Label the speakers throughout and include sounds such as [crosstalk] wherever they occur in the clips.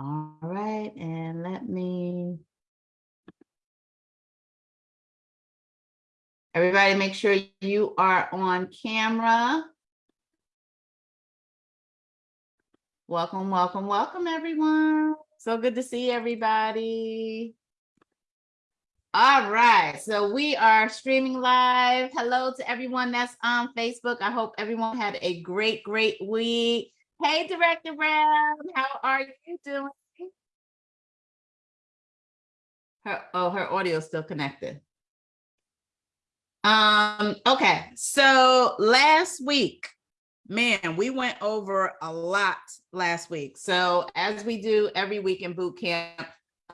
Speaker 1: All right, and let me. Everybody, make sure you are on camera. Welcome, welcome, welcome, everyone. So good to see everybody. All right, so we are streaming live. Hello to everyone that's on Facebook. I hope everyone had a great, great week. Hey, Director Brown, how are you doing? Her, oh, her audio is still connected. Um, okay, so last week, man, we went over a lot last week. So as we do every week in boot camp,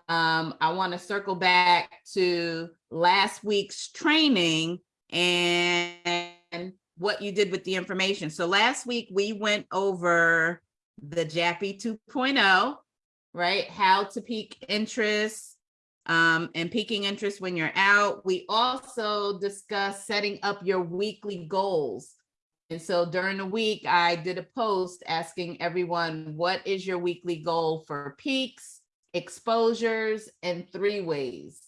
Speaker 1: um, I want to circle back to last week's training and what you did with the information. So last week we went over the JAPI 2.0, right? How to peak interest um, and peaking interest when you're out. We also discussed setting up your weekly goals. And so during the week, I did a post asking everyone, what is your weekly goal for peaks, exposures, and three ways?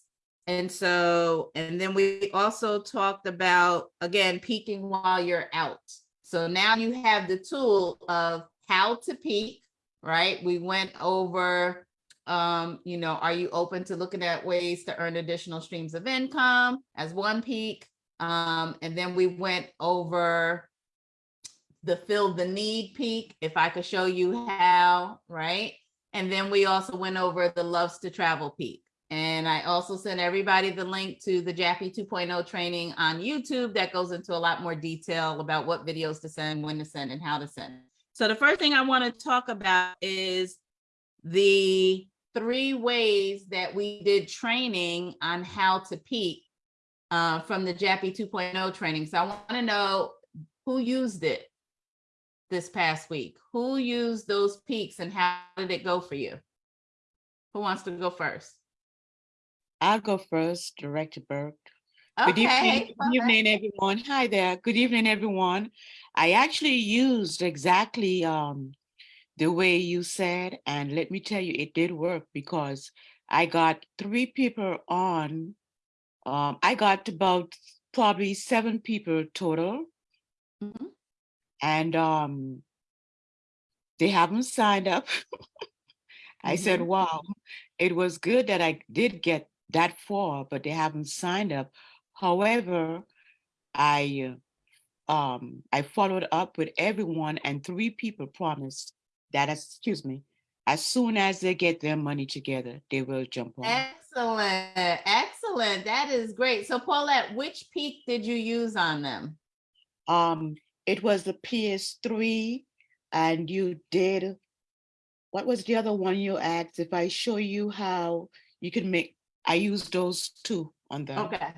Speaker 1: And so, and then we also talked about, again, peaking while you're out. So now you have the tool of how to peak, right? We went over, um, you know, are you open to looking at ways to earn additional streams of income as one peak? Um, and then we went over the fill the need peak, if I could show you how, right? And then we also went over the loves to travel peak. And I also sent everybody the link to the JAPI 2.0 training on YouTube that goes into a lot more detail about what videos to send, when to send, and how to send. So the first thing I want to talk about is the three ways that we did training on how to peak uh, from the JAPI 2.0 training. So I want to know who used it this past week? Who used those peaks and how did it go for you? Who wants to go first?
Speaker 2: I'll go first, Director Burke. Good evening, good evening, everyone. Hi there. Good evening, everyone. I actually used exactly um, the way you said, and let me tell you, it did work because I got three people on. Um, I got about probably seven people total,
Speaker 1: Mhm.
Speaker 2: and um, they haven't signed up. [laughs] I said,
Speaker 1: Mhm.
Speaker 2: wow, it was good that I did get that far, but they haven't signed up. However, I um I followed up with everyone and three people promised that, excuse me, as soon as they get their money together, they will jump on.
Speaker 1: Excellent, excellent. That is great. So Paulette, which peak did you use on them?
Speaker 2: Um, it was the PS3 and you did, what was the other one you asked? If I show you how you can make, I use those two on them.
Speaker 1: Okay,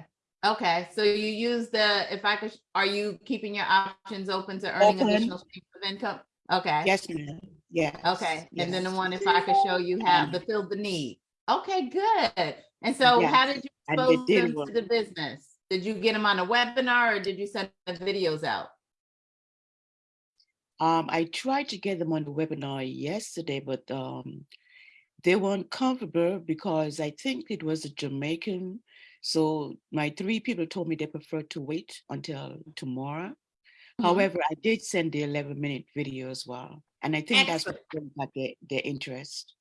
Speaker 1: okay. So you use the, if I could, are you keeping your options open to earning
Speaker 2: Open.
Speaker 1: additional streams of income? Okay.
Speaker 2: Yes, ma'am. Yeah.
Speaker 1: Okay, and then the one, if I could show you how
Speaker 2: And-
Speaker 1: to fill the need. Okay, good. And so
Speaker 2: Yes,
Speaker 1: how did you expose
Speaker 2: did
Speaker 1: them to the business? Did you get them on a webinar or did you send the videos out?
Speaker 2: Um, I tried to get them on the webinar yesterday, but um, they weren't comfortable because I think it was a Jamaican. So my three people told me they prefer to wait until tomorrow.
Speaker 1: Mhm.
Speaker 2: However, I did send the 11 minute video as well. And I think that's what
Speaker 1: Excellent.
Speaker 2: got their, their interest.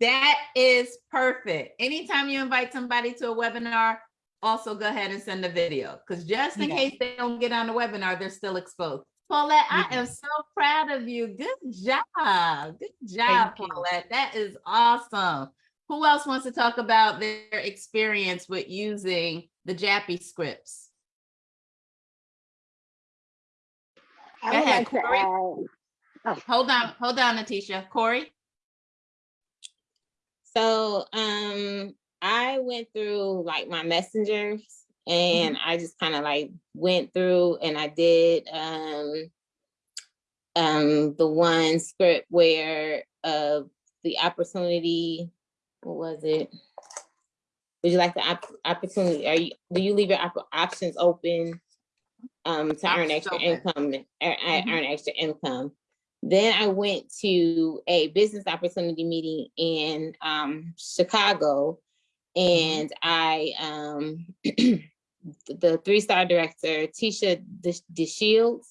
Speaker 1: That is perfect. Anytime you invite somebody to a webinar, also go ahead and send a video, because just in
Speaker 2: Yeah.
Speaker 1: case they don't get on the webinar, they're still exposed. Paulette, I am so proud of you. Good job. Good job,
Speaker 2: Thank you.
Speaker 1: Paulette. That is awesome. Who else wants to talk about their experience with using the JAPI scripts?
Speaker 3: I
Speaker 1: Go ahead,
Speaker 3: like to
Speaker 1: Corey.
Speaker 3: add,
Speaker 1: Hold on, hold on, Natisha. Corey?
Speaker 4: So um I went through like my messengers and I just kind of like went through and I did um um the one script where uh the opportunity what was it? Would you like the op- opportunity? Are you do you leave your op- options open um to earn extra
Speaker 1: open.
Speaker 4: income, earn,
Speaker 1: Mhm.
Speaker 4: earn extra income? Then I went to a business opportunity meeting in um, Chicago, and I um, [clears throat] the three star director Tisha De- DeShields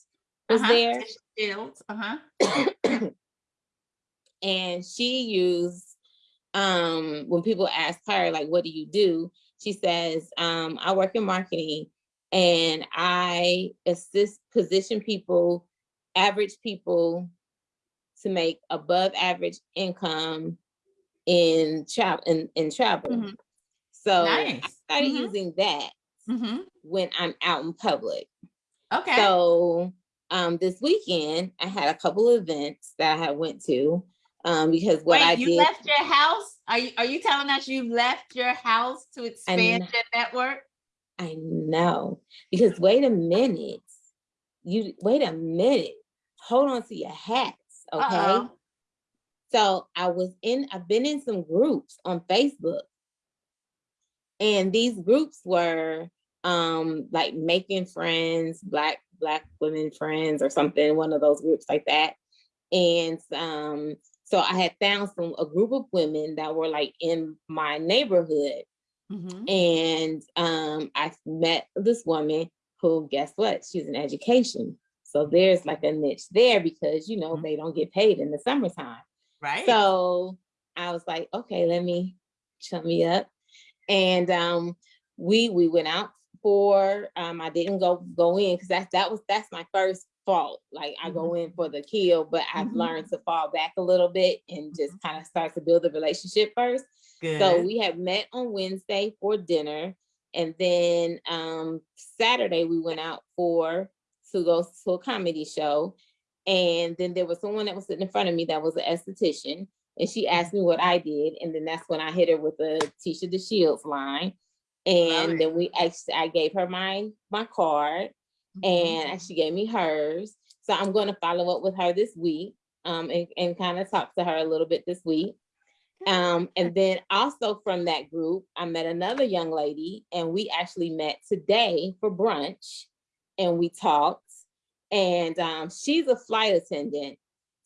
Speaker 4: was
Speaker 1: Uh-huh.
Speaker 4: there,
Speaker 1: Shields, uh-huh. [coughs]
Speaker 4: and she used um when people ask her like what do you do she says um i work in marketing and i assist position people average people to make above average income in travel in, in travel
Speaker 1: Mhm.
Speaker 4: so i
Speaker 1: Nice.
Speaker 4: started
Speaker 1: Mhm.
Speaker 4: using that
Speaker 1: Mm-hmm.
Speaker 4: when i'm out in public
Speaker 1: Okay.
Speaker 4: so um this weekend i had a couple of events that i had went to um because what
Speaker 1: Wait,
Speaker 4: i
Speaker 1: you
Speaker 4: did
Speaker 1: left your house? Are you, are you telling us you left your house to expand your network?
Speaker 4: I know, because wait a minute, you, wait a minute, hold on to your hats, okay?
Speaker 1: Uh-oh.
Speaker 4: So I was in, I've been in some groups on Facebook. And these groups were um like making friends, black, black women friends or something, one of those groups like that. And um, so I had found some, a group of women that were like in my neighborhood
Speaker 1: Mhm.
Speaker 4: and um, I met this woman who, guess what? She's in education. So there's like a niche there because, you know,
Speaker 1: Mhm.
Speaker 4: they don't get paid in the summertime.
Speaker 1: Right.
Speaker 4: So I was like, okay, let me chum me up. And um, we we went out for um, I didn't go go in because that's that was that's my first fault. Like I go in for the kill, but I've
Speaker 1: Mhm.
Speaker 4: learned to fall back a little bit and just kind of start to build a relationship first.
Speaker 1: Good.
Speaker 4: So we had met on Wednesday for dinner. And then um Saturday we went out for to go to a comedy show. And then there was someone that was sitting in front of me that was an esthetician. And she asked me what I did. And then that's when I hit her with the Tisha DeShields line. And then we actually I gave her my my card
Speaker 1: Mhm.
Speaker 4: and she gave me hers. So I'm going to follow up with her this week um, and, and kind of talk to her a little bit this week. Um, and then also from that group, I met another young lady and we actually met today for brunch and we talked. And um, she's a flight attendant.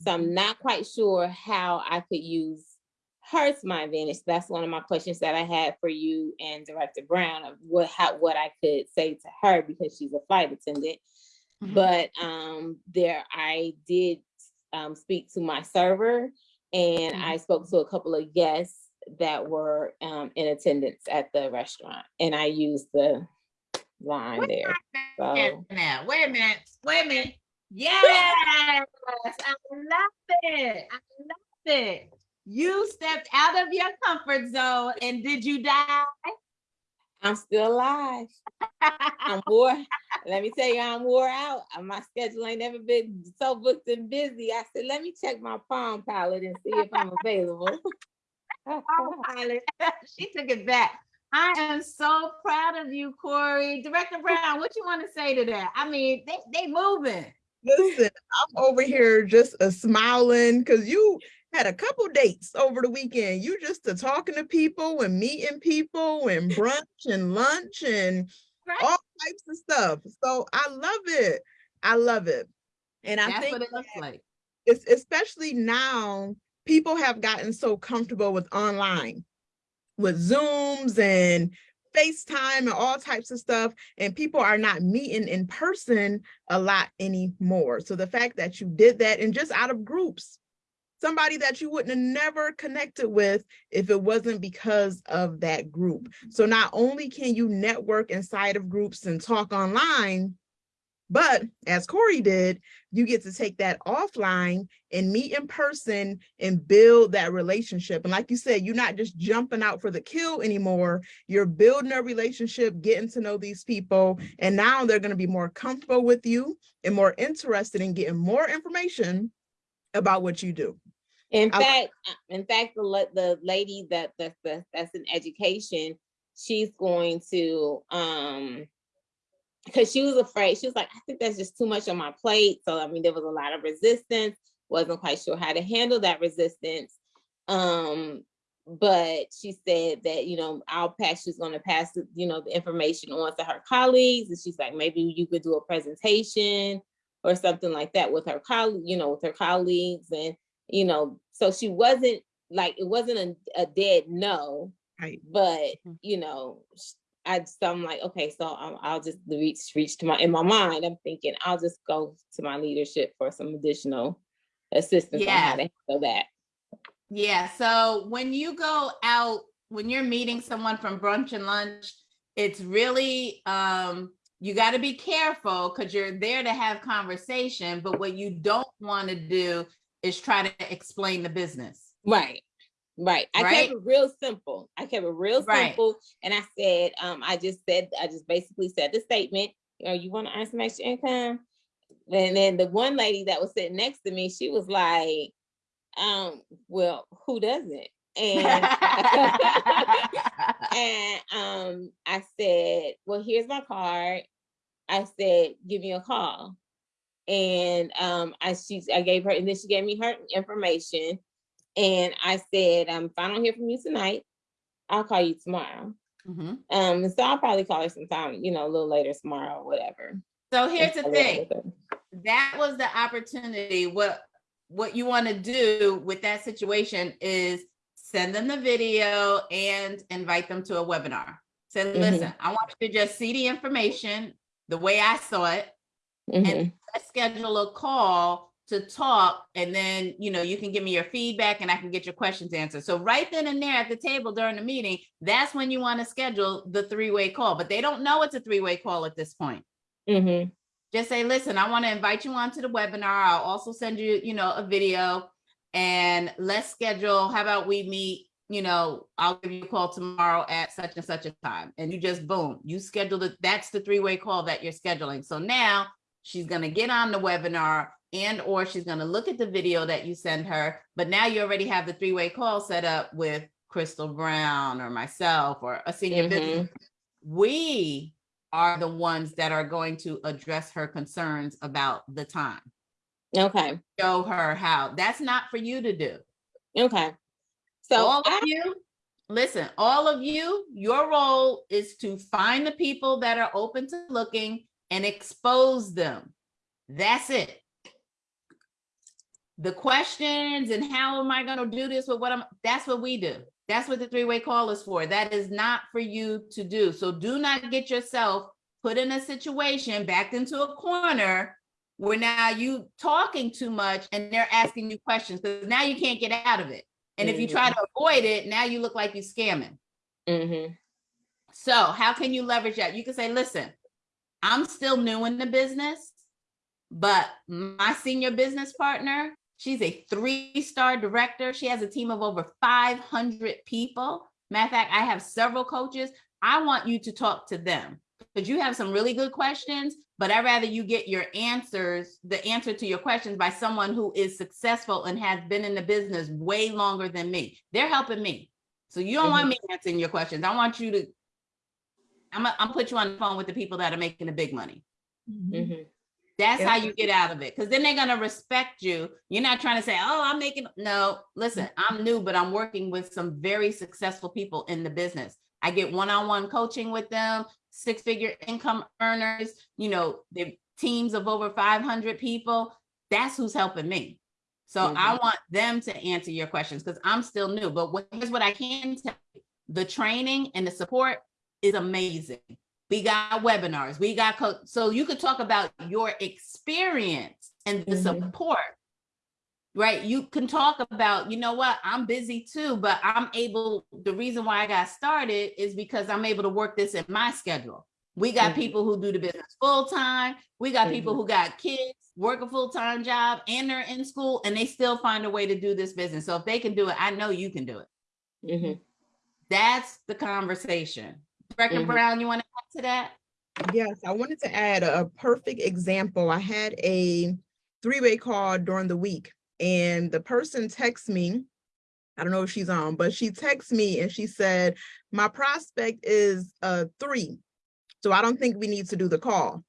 Speaker 4: So I'm not quite sure how I could use her to my advantage. That's one of my questions that I had for you and Director Brown of what how what I could say to her because she's a flight attendant.
Speaker 1: Mhm.
Speaker 4: But um there I did um speak to my server and
Speaker 1: Mhm.
Speaker 4: I spoke to a couple of guests that were um in attendance at the restaurant and I used the line
Speaker 1: Wait
Speaker 4: there.
Speaker 1: a minute wait a minute, wait a minute. Yes, I love it. I love it. You stepped out of your comfort zone and did you die?
Speaker 4: I'm still alive. [laughs] I'm wore. Let me tell you, I'm wore out. Uh, My schedule ain't never been so booked and busy. I said, let me check my Palm Pilot and see if I'm available. [laughs]
Speaker 1: She took it back. I am so proud of you, Corey. Director Brown, what you want to say to that? I mean, they they moving.
Speaker 3: Listen, I'm over here just uh, smiling because you had a couple dates over the weekend. You just uh, talking to people and meeting people and brunch and lunch and
Speaker 1: Right.
Speaker 3: all types of stuff. So I love it. I love it. And I
Speaker 1: That's
Speaker 3: think
Speaker 1: what it looks like.
Speaker 3: it's especially now people have gotten so comfortable with online with zooms and facetime and all types of stuff and people are not meeting in person a lot anymore. So the fact that you did that and just out of groups. Somebody that you wouldn't have never connected with if it wasn't because of that group. So not only can you network inside of groups and talk online but as Corey did, you get to take that offline and meet in person and build that relationship. And like you said, you're not just jumping out for the kill anymore. You're building a relationship, getting to know these people. And now they're going to be more comfortable with you and more interested in getting more information about what you do.
Speaker 4: In
Speaker 3: I-
Speaker 4: fact, uh, in fact, the the lady that that's that's, that's in education, she's going to um because she was afraid. She was like, I think that's just too much on my plate. So I mean, there was a lot of resistance. Wasn't quite sure how to handle that resistance. Um, but she said that you know I'll pass. She's going to pass the, you know the information on to her colleagues, and she's like, maybe you could do a presentation or something like that with her colleague, you know, with her colleagues and, you know, so she wasn't like, it wasn't a, a dead no,
Speaker 3: Right.
Speaker 4: but,
Speaker 2: Mhm.
Speaker 4: you know, I just, I'm like, okay, so I'll, I'll just reach, reach to my, in my mind, I'm thinking, I'll just go to my leadership for some additional assistance on how to handle that.
Speaker 1: Yeah, so when you go out, when you're meeting someone from brunch and lunch, it's really, um, you got to be careful because you're there to have conversation, but what you don't want to do is try to explain the business.
Speaker 4: Right, right. I
Speaker 1: Right?
Speaker 4: kept it real simple. I kept it real
Speaker 1: Right.
Speaker 4: simple. And I said, um, I just said, I just basically said the statement, you know, you want to earn some extra income? And then the one lady that was sitting next to me, she was like, um, well, who doesn't? And [laughs] and um, I said, well, here's my card. I said, give me a call. And um, I she I gave her, and then she gave me her information. And I said, um, if I don't hear from you tonight, I'll call you tomorrow.
Speaker 1: Mhm.
Speaker 4: Um, so I'll probably call her sometime, you know, a little later tomorrow or whatever.
Speaker 1: So here's the
Speaker 4: and
Speaker 1: thing. that was the opportunity. What what you want to do with that situation is send them the video and invite them to a webinar. Say,
Speaker 4: Mhm.
Speaker 1: listen, I want you to just see the information the way I saw it.
Speaker 4: Mhm,
Speaker 1: Let's schedule a call to talk, and then you know you can give me your feedback, and I can get your questions answered. So right then and there at the table during the meeting, that's when you want to schedule the three-way call. But they don't know it's a three-way call at this point
Speaker 4: mhm,
Speaker 1: just say, listen, I want to invite you onto the webinar. I'll also send you, you know, a video and let's schedule. How about we meet, you know, I'll give you a call tomorrow at such and such a time. And you just boom, you schedule it. That's the three-way call that you're scheduling. So now she's going to get on the webinar and or she's going to look at the video that you send her. But now you already have the three-way call set up with Crystal Brown or myself or a senior mm-hmm. business we are the ones that are going to address her concerns about the time.
Speaker 4: okay,
Speaker 1: Show her how. That's not for you to do.
Speaker 4: okay. So
Speaker 1: all
Speaker 4: I-
Speaker 1: of you, listen, all of you, your role is to find the people that are open to looking and expose them. That's it. The questions and how am I going to do this with what I'm, that's what we do. That's what the three-way call is for. That is not for you to do. So do not get yourself put in a situation, backed into a corner where now you talking too much and they're asking you questions because now you can't get out of it. And if you try to avoid it, now you look like you're scamming.
Speaker 4: mhm,
Speaker 1: So how can you leverage that? You can say, listen, I'm still new in the business, but my senior business partner, she's a three-star director. She has a team of over 500 people. Matter of fact, I have several coaches. I want you to talk to them because you have some really good questions, but I'd rather you get your answers, the answer to your questions by someone who is successful and has been in the business way longer than me. They're helping me. So you don't want me answering your questions. I want you to, I'm gonna, I'm put you on the phone with the people that are making the big money.
Speaker 4: mhm.
Speaker 1: That's
Speaker 3: Yeah.
Speaker 1: how you get out of it. Cause then they're gonna respect you. You're not trying to say, oh, I'm making, no, listen, mm-hmm. I'm new, but I'm working with some very successful people in the business. I get one-on-one coaching with them, six-figure income earners, you know, the teams of over 500 people. That's who's helping me. So I mm-hmm. want them to answer your questions because I'm still new. But what- here's what I can tell you. The training and the support is amazing. We got webinars, we got, co- so you could talk about your experience and the
Speaker 4: Mhm.
Speaker 1: support. Right? You can talk about, you know what, I'm busy too, but I'm able, the reason why I got started is because I'm able to work this in my schedule. We got
Speaker 4: Mhm.
Speaker 1: people who do the business full-time. We got people
Speaker 4: Mhm.
Speaker 1: who got kids, work a full-time job, and they're in school, and they still find a way to do this business. So if they can do it, I know you can do it.
Speaker 4: Mhm.
Speaker 1: That's the conversation. Brecken
Speaker 4: Mhm.
Speaker 1: Brown, you want to add to that?
Speaker 3: Yes, I wanted to add a perfect example. I had a three-way call during the week and the person texts me. I don't know if she's on, but she texts me and she said, my prospect is a three. So I don't think we need to do the call.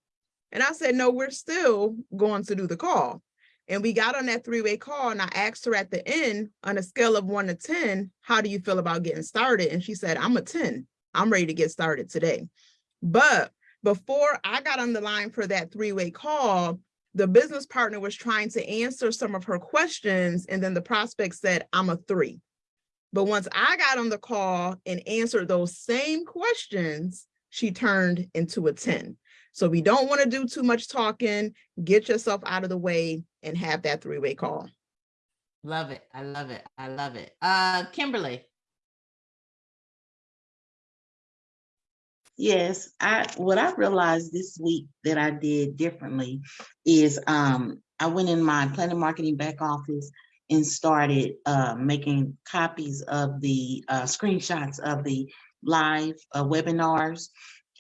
Speaker 3: And I said, no, we're still going to do the call. And we got on that three-way call and I asked her at the end, on a scale of one to 10, how do you feel about getting started? And she said, I'm a 10. I'm ready to get started today. But before I got on the line for that three-way call, the business partner was trying to answer some of her questions and then the prospect said, I'm a three. But once I got on the call and answered those same questions, she turned into a 10. So we don't want to do too much talking, get yourself out of the way and have that three-way call.
Speaker 1: Love it. I love it. I love it. Uh, Kimberly.
Speaker 5: Yes, I, what I realized this week that I did differently is, um, I went in my Planet Marketing back office and started, uh, making copies of the, uh, screenshots of the live, uh, webinars.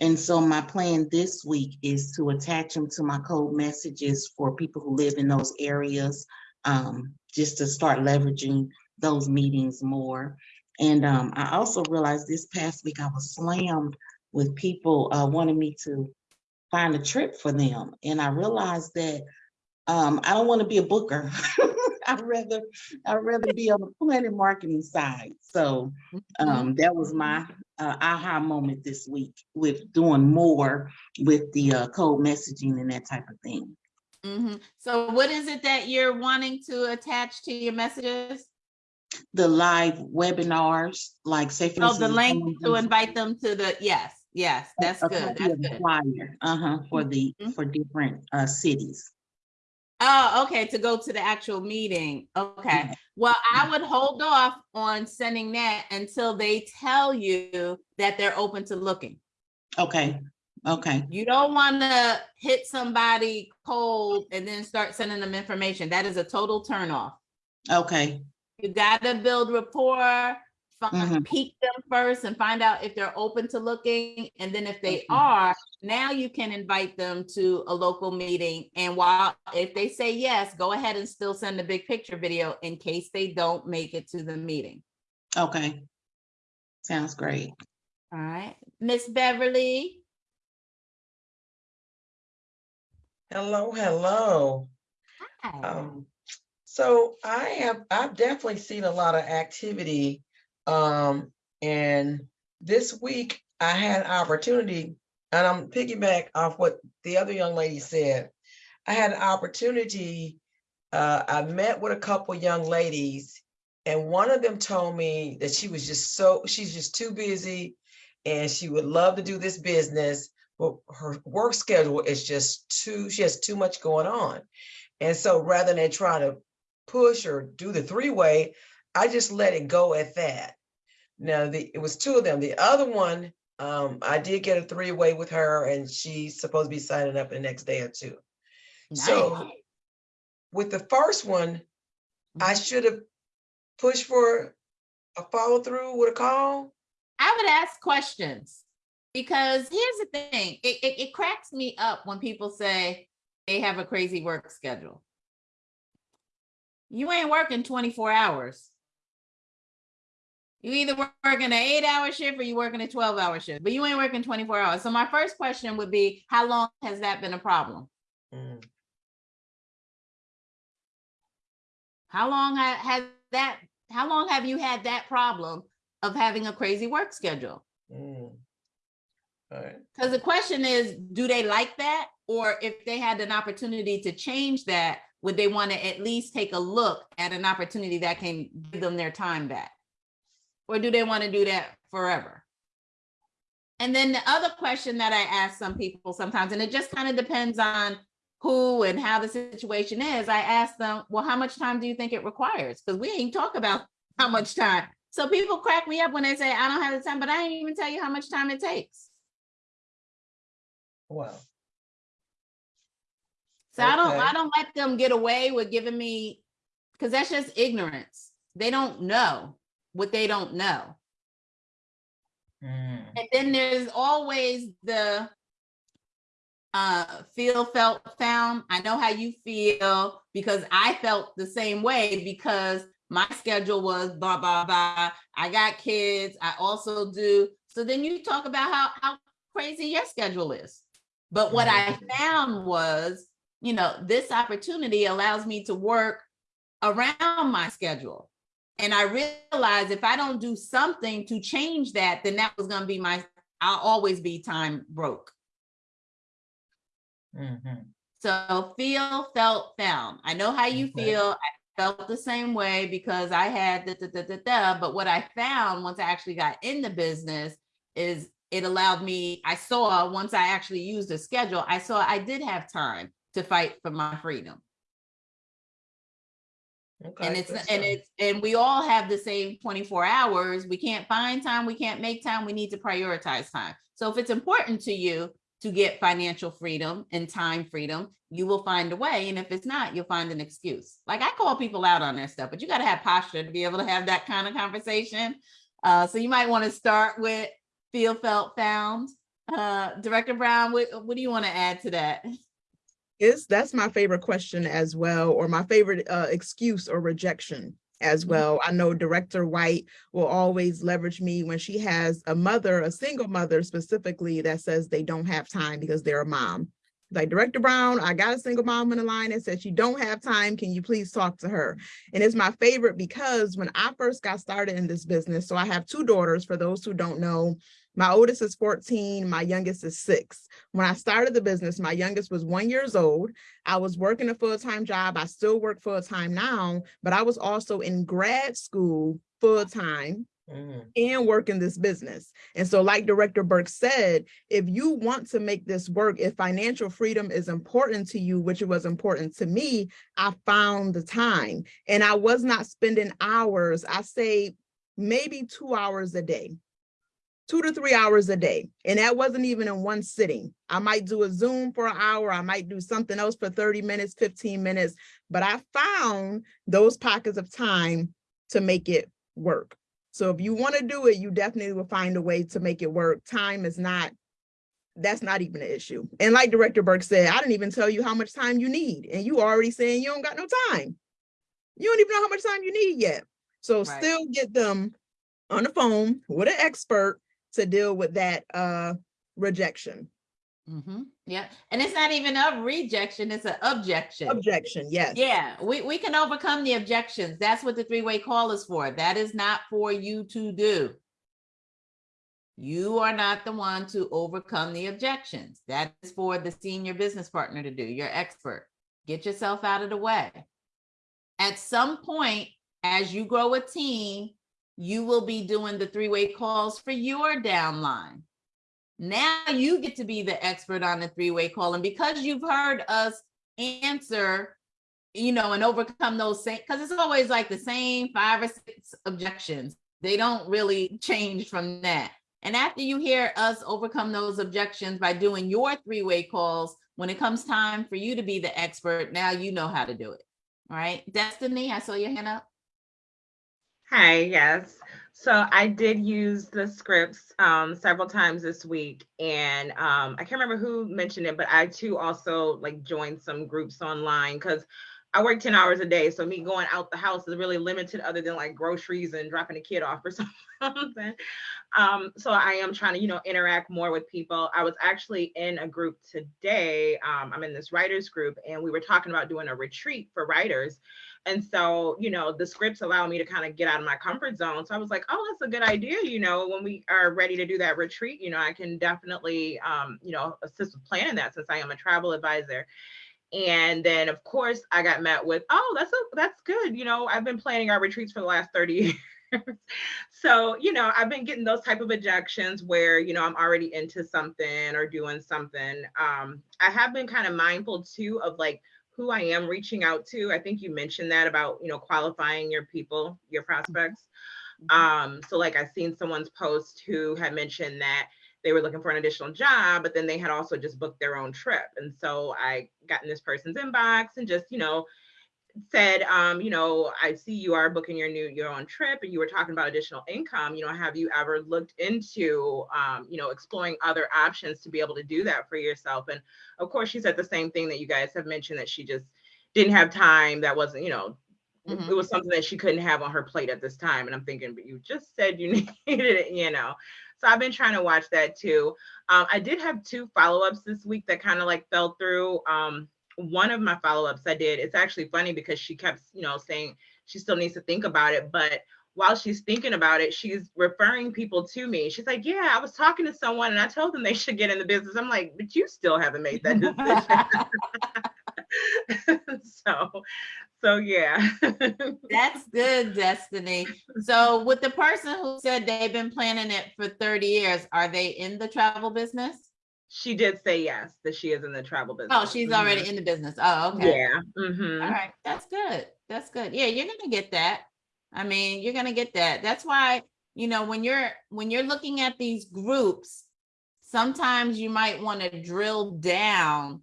Speaker 5: And so my plan this week is to attach them to my code messages for people who live in those areas, um, just to start leveraging those meetings more. And, um, I also realized this past week I was slammed with people uh, wanting me to find a trip for them. And I realized that um, I don't want to be a booker. [laughs] I'd rather, I'd rather be on the Planet Marketing side. So um, that was my uh, aha moment this week with doing more with the uh, code messaging and that type of thing.
Speaker 1: Mhm. So what is it that you're wanting to attach to your messages?
Speaker 5: The live webinars, like say. for
Speaker 1: Oh, the link to invite them to the, yes, yes, that's
Speaker 5: a
Speaker 1: good. That's good.
Speaker 5: Flyer, uh-huh, for the,
Speaker 1: Mhm.
Speaker 5: for different uh, cities.
Speaker 1: Oh, okay, to go to the actual meeting. Okay.
Speaker 5: Yeah.
Speaker 1: Well, I would hold off on sending that until they tell you that they're open to looking.
Speaker 5: Okay, okay,
Speaker 1: You don't want to hit somebody cold and then start sending them information. That is a total turnoff.
Speaker 5: okay,
Speaker 1: You gotta build rapport, fi-
Speaker 5: Mhm.
Speaker 1: peek them first and find out if they're open to looking. And then if they
Speaker 5: Okay.
Speaker 1: are, now you can invite them to a local meeting. And while, if they say yes, go ahead and still send a big picture video in case they don't make it to the meeting.
Speaker 5: okay. Sounds great.
Speaker 1: All right, Miss Beverly?
Speaker 6: Hello, hello.
Speaker 1: Hi.
Speaker 6: Um, so I have, I've definitely seen a lot of activity. Um, and this week I had an opportunity, and I'm piggyback off what the other young lady said. I had an opportunity, uh, I met with a couple young ladies, and one of them told me that she was just so, she's just too busy and she would love to do this business, but her work schedule is just too, she has too much going on. And so rather than try to push or do the three-way, I just let it go at that. Now, the, it was two of them. The other one, um, I did get a three-way with her and she's supposed to be signing up the next day or two. So with the first one, I should have pushed for a follow through with a call.
Speaker 1: I would ask questions because here's the thing, it, it, it cracks me up when people say they have a crazy work schedule. You ain't working 24 hours. You either work- working an eight hour shift or you working a 12 hour shift, but you ain't working 24 hours. So my first question would be, how long has that been a problem?
Speaker 6: Mm,
Speaker 1: How long has that, how long have you had that problem of having a crazy work schedule?
Speaker 6: mm. All right.
Speaker 1: Because the question is, do they like that? Or if they had an opportunity to change that, would they want to at least take a look at an opportunity that can give them their time back? Or do they want to do that forever? And then the other question that I ask some people sometimes, and it just kind of depends on who and how the situation is, I ask them, well, how much time do you think it requires? Because we ain't talk about [laughs] how much time. So people crack me up when they say, I don't have the time, but I ain't even tell you how much time it takes.
Speaker 6: Wow.
Speaker 1: So I don't, I don't let them get away with giving me, because that's just ignorance. They don't know what they don't know.
Speaker 6: Mm,
Speaker 1: And then there's always the uh feel, felt, found. I know how you feel because I felt the same way because my schedule was blah, blah, blah. I got kids. I also do. So then you talk about how, how crazy your schedule is. But what I found was, you know, this opportunity allows me to work around my schedule. And I realized if I don't do something to change that, then that was gonna be my, I'll always be time broke.
Speaker 6: mhm.
Speaker 1: So feel, felt, found. I know how you
Speaker 6: Okay.
Speaker 1: feel. I felt the same way because I had da, da, da, da, da, but what I found once I actually got in the business is it allowed me, I saw, once I actually used a schedule, I saw I did have time to fight for my freedom.
Speaker 6: Okay,
Speaker 1: And it's, and it's, and we all have the same twenty-four hours. We can't find time, we can't make time, we need to prioritize time. So if it's important to you to get financial freedom and time freedom, you will find a way. And if it's not, you'll find an excuse. Like I call people out on their stuff, but you gotta have posture to be able to have that kind of conversation. Uh, so you might want to start with feel, felt, found. Uh, Director Brown, what, what do you want to add to that? [laughs]
Speaker 3: It's, that's my favorite question as well, or my favorite uh, excuse or rejection as
Speaker 1: Mhm.
Speaker 3: well. I know Director White will always leverage me when she has a mother, a single mother specifically that says they don't have time because they're a mom. Like Director Brown, I got a single mom on the line that said she don't have time. Can you please talk to her? And it's my favorite because when I first got started in this business, so I have two daughters, for those who don't know, my oldest is 14, my youngest is six. When I started the business, my youngest was one years old. I was working a full-time job. I still work full-time now, but I was also in grad school full-time
Speaker 6: Mm,
Speaker 3: and work in this business. And so like Director Burke said, if you want to make this work, if financial freedom is important to you, which it was important to me, I found the time and I was not spending hours. I say maybe two hours a day, two to three hours a day. And that wasn't even in one sitting. I might do a Zoom for an hour. I might do something else for 30 minutes, 15 minutes, but I found those pockets of time to make it work. So if you want to do it, you definitely will find a way to make it work. Time is not, that's not even an issue. And like Director Burke said, I didn't even tell you how much time you need. And you already saying you don't got no time. You don't even know how much time you need yet. So
Speaker 1: Right.
Speaker 3: still get them on the phone with an expert to deal with that uh rejection.
Speaker 1: Mhm. Yeah, and it's not even a rejection, it's an objection.
Speaker 3: Objection, yes.
Speaker 1: Yeah, we, we can overcome the objections. That's what the three-way call is for. That is not for you to do. You are not the one to overcome the objections. That is for the senior business partner to do, your expert. Get yourself out of the way. At some point, as you grow a team, you will be doing the three-way calls for your downline. Now you get to be the expert on the three-way call. And because you've heard us answer, you know, and overcome those same, because it's always like the same five or six objections. They don't really change from that. And after you hear us overcome those objections by doing your three-way calls, when it comes time for you to be the expert, now you know how to do it. All right, Destiny, I saw your hand up.
Speaker 7: Hi, yes. So I did use the scripts um, several times this week, and um, I can't remember who mentioned it, but I too also like joined some groups online because I work 10 hours a day. So me going out the house is really limited other than like groceries and dropping a kid off or [laughs] something. Um, so I am trying to, you know, interact more with people. I was actually in a group today. Um, I'm in this writers group, and we were talking about doing a retreat for writers. And so, you know, the scripts allow me to kind of get out of my comfort zone. So I was like, oh, that's a good idea. You know, when we are ready to do that retreat, you know, I can definitely, um, you know, assist with planning that since I am a travel advisor. And then, of course, I got met with, oh, that's a, that's good. You know, I've been planning our retreats for the last 30 [laughs] years. so, you know, I've been getting those type of objections where, you know, I'm already into something or doing something. Um, I have been kind of mindful too of like who I am reaching out to. I think you mentioned that about, you know, qualifying your people, your prospects. Um, so like I've seen someone's post who had mentioned that they were looking for an additional job, but then they had also just booked their own trip. And so I got in this person's inbox and just, you know, said, um, you know, I see you are booking your new your own trip and you were talking about additional income. You know, have you ever looked into um, you know, exploring other options to be able to do that for yourself? And of course, she said the same thing that you guys have mentioned that she just didn't have time. That wasn't, you know, it-
Speaker 1: Mhm.
Speaker 7: it was something that she couldn't have on her plate at this time. And I'm thinking, but you just said you [laughs] needed it, you know. So I've been trying to watch that too. Um, I did have two follow-ups this week that kind of like fell through. Um, one of my follow-ups I did, it's actually funny because she kept, you know, saying she still needs to think about it. But while she's thinking about it, she's referring people to me. She's like, Yeah, I was talking to someone and I told them they should get in the business. I'm like, but you still haven't made that decision. [laughs] So, so yeah. [laughs]
Speaker 1: That's good, Destiny. So with the person who said they've been planning it for thirty years, are they in the travel business?
Speaker 7: She did say yes, that she is in the travel business.
Speaker 1: Oh, she's already in the business. Oh, okay.
Speaker 7: Yeah.
Speaker 1: All
Speaker 7: mhm.
Speaker 1: right, that's good. That's good. Yeah, you're gonna get that. I mean, you're gonna get that. That's why, you know, when you're when you're looking at these groups, sometimes you might want to drill down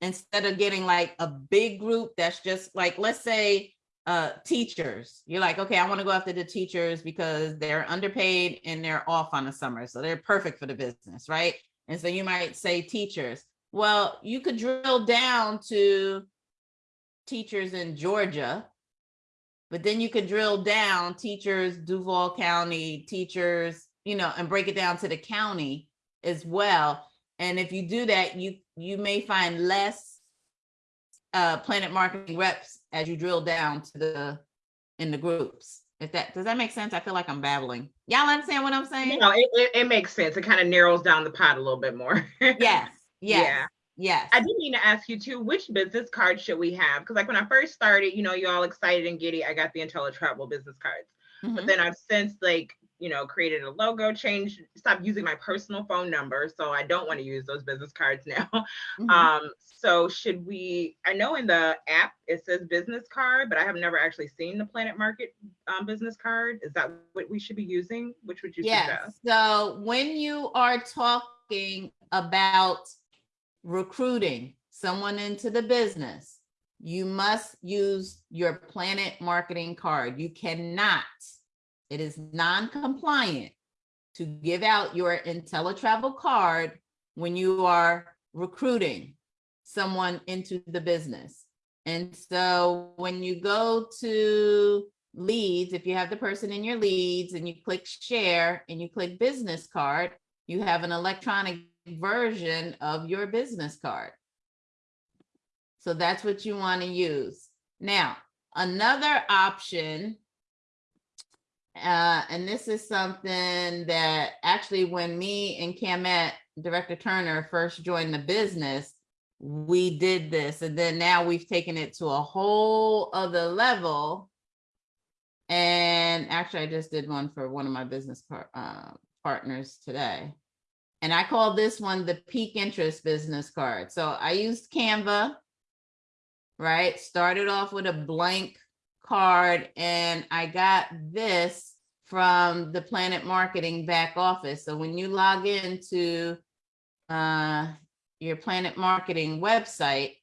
Speaker 1: instead of getting like a big group that's just like, let's say, uh, teachers. You're like, okay, I want to go after the teachers because they're underpaid and they're off on the summer, so they're perfect for the business, right? And so you might say teachers. Well, you could drill down to teachers in Georgia. But then you could drill down teachers, Duval County, teachers, you know, and break it down to the county as well. And if you do that, you you may find less uh planet marketing reps as you drill down to the in the groups. If that does that make sense? I feel like I'm babbling. Y'all understand what I'm saying?
Speaker 7: No, it, it, it makes sense. It kind of narrows down the pot a little bit more. [laughs]
Speaker 1: Yes,
Speaker 7: Yeah.
Speaker 1: yes, yes.
Speaker 7: I did mean to ask you too, which business card should we have? Because like when I first started, you know, you all excited and giddy, I got the InteleTravel business cards. But
Speaker 1: Mhm.
Speaker 7: then I've since like, you know, created a logo change, stopped using my personal phone number. So I don't want to use those business cards [laughs] now.
Speaker 1: Mhm.
Speaker 7: Um, so should we, I know in the app it says business card, but I have never actually seen the Planet Market um, business card. Is that what we should be using? Which would you
Speaker 1: Yes,
Speaker 7: suggest?
Speaker 1: so when you are talking about recruiting someone into the business, you must use your Planet Marketing card. You cannot, it is non-compliant to give out your InteleTravel card when you are recruiting someone into the business. And so when you go to leads, if you have the person in your leads and you click share and you click business card, you have an electronic version of your business card. So that's what you want to use. Now, another option, uh, and this is something that actually when me and Camet, Director Turner first joined the business, we did this and then now we've taken it to a whole other level. And actually I just did one for one of my business par- uh, partners today. And I call this one the peak interest business card. So I used Canva, right? Started off with a blank card and I got this from the Planet Marketing back office. So when you log into uh, your Planet Marketing website,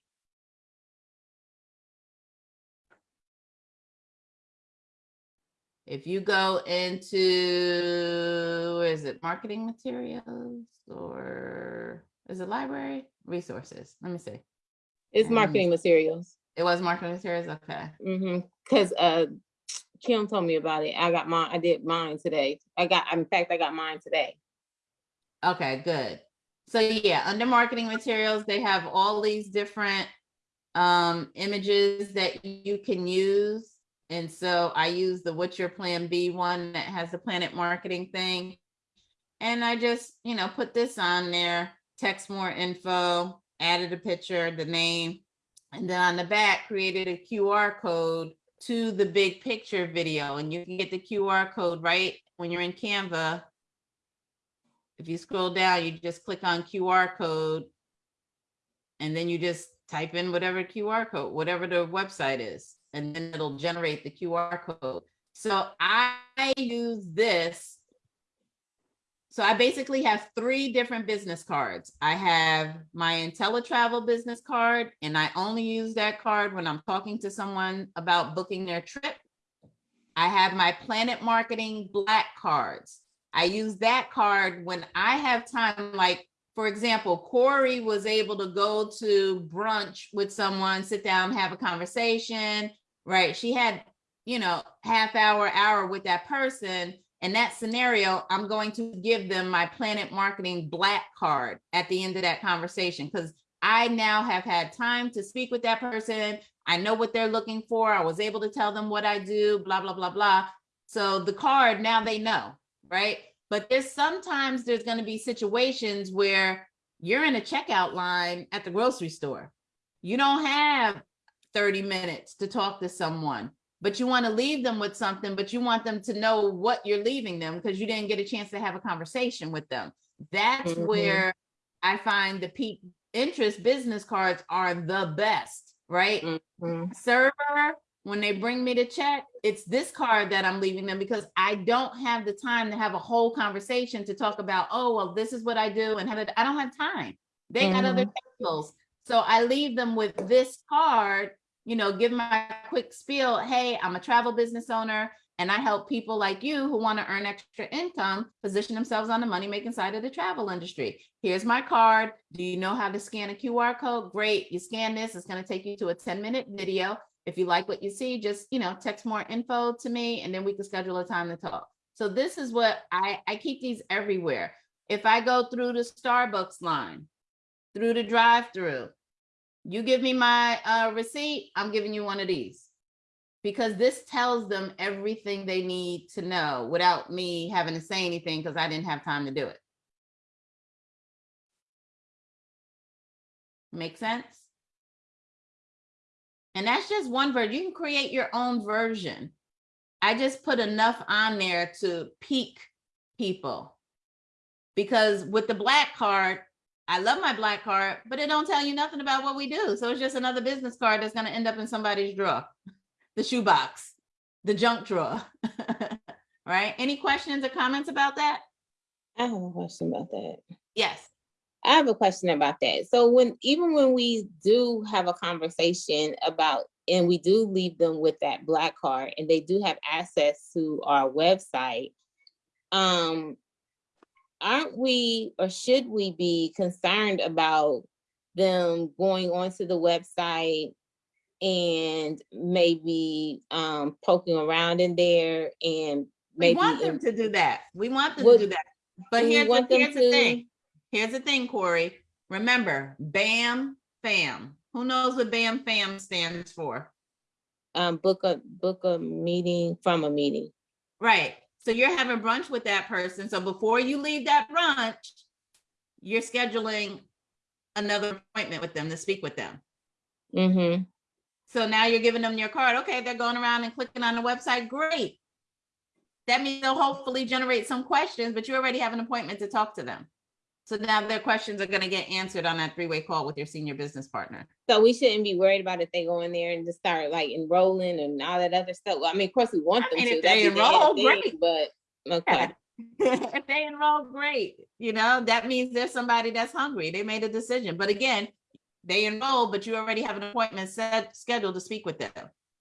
Speaker 1: if you go into, where is it, marketing materials or is it library resources? Let me see.
Speaker 4: It's
Speaker 1: Um,
Speaker 4: marketing materials.
Speaker 1: It was marketing materials. Okay.
Speaker 4: Mm-hmm. Cause uh Kim told me about it. I got mine, I did mine today. I got, in fact, I got mine today.
Speaker 1: Okay, good. So yeah, under marketing materials, they have all these different um images that you can use. And so I use the What's Your Plan B one that has the Planet Marketing thing. And I just, you know, put this on there, text more info, added a picture, the name. And then on the back, created a QR code to the big picture video. And you can get the QR code right when you're in Canva if you scroll down, you just click on QR code. And then you just type in whatever QR code, whatever the website is, and then it'll generate the QR code. So I use this. So I basically have three different business cards. I have my InteleTravel business card, and I only use that card when I'm talking to someone about booking their trip. I have my Planet Marketing Black cards. I use that card when I have time, like, for example, Corey was able to go to brunch with someone, sit down, have a conversation, right? She had, you know, half hour, hour with that person. In that scenario, I'm going to give them my Planet Marketing Black card at the end of that conversation because I now have had time to speak with that person. I know what they're looking for. I was able to tell them what I do, blah, blah, blah, blah. So the card, now they know right? But there's sometimes there's going to be situations where you're in a checkout line at the grocery store. You don't have 30 minutes to talk to someone, but you want to leave them with something, but you want them to know what you're leaving them because you didn't get a chance to have a conversation with them. That's
Speaker 4: Mhm.
Speaker 1: where I find the pique interest business cards are the best, right?
Speaker 4: Mhm.
Speaker 1: server, when they bring me the check, it's this card that I'm leaving them because I don't have the time to have a whole conversation to talk about, oh, well, this is what I do and. I don't have time. They got other tables. So I leave them with this card, you know, give my quick spiel. Hey, I'm a travel business owner and I help people like you who want to earn extra income position themselves on the money making side of the travel industry. Here's my card. Do you know how to scan a QR code? Great. You scan this, it's going to take you to a 10 minute video. If you like what you see, just, you know, text more info to me and then we can schedule a time to talk. So this is what I, I keep these everywhere. If I go through the Starbucks line, through the drive-through, you give me my uh, receipt, I'm giving you one of these. Because this tells them everything they need to know without me having to say anything because I didn't have time to do it. Make sense? And that's just one version. You can create your own version. I just put enough on there to pique people. Because with the black card, I love my black card, but it don't tell you nothing about what we do. So it's just another business card that's gonna end up in somebody's drawer, [laughs] the shoebox, the junk drawer. [laughs] Right? Any questions or comments about that?
Speaker 4: I have a question about that.
Speaker 1: Yes.
Speaker 4: I have a question about that. So when, even when we do have a conversation about, and we do leave them with that black card and they do have access to our website, um, aren't we, or should we be concerned about them going onto the website and maybe, um, poking around in there and maybe- We
Speaker 1: want them to do that. We want them
Speaker 4: Would-
Speaker 1: to do that. But here's the, here's the thing. Here's the thing, Corey. Remember, BAM, FAM. Who knows what BAM, FAM stands for?
Speaker 4: Um, book a, book a meeting from a meeting.
Speaker 1: Right. So you're having brunch with that person. So before you leave that brunch, you're scheduling another appointment with them to speak with them.
Speaker 4: Mm-hmm.
Speaker 1: So now you're giving them your card. Okay, they're going around and clicking on the website. Great. That means they'll hopefully generate some questions, but you already have an appointment to talk to them. So now their questions are going to get answered on that three-way call with your senior business partner.
Speaker 4: So we shouldn't be worried about if they go in there and just start like enrolling and all that other stuff. Well, I mean, of course, we want
Speaker 1: I
Speaker 4: them
Speaker 1: mean,
Speaker 4: to.
Speaker 1: if they
Speaker 4: the
Speaker 1: enroll, great.
Speaker 4: But, okay, [laughs]
Speaker 1: if they enroll, great. You know, that means there's somebody that's hungry. They made a decision. But again, they enroll, but you already have an appointment set scheduled to speak with them.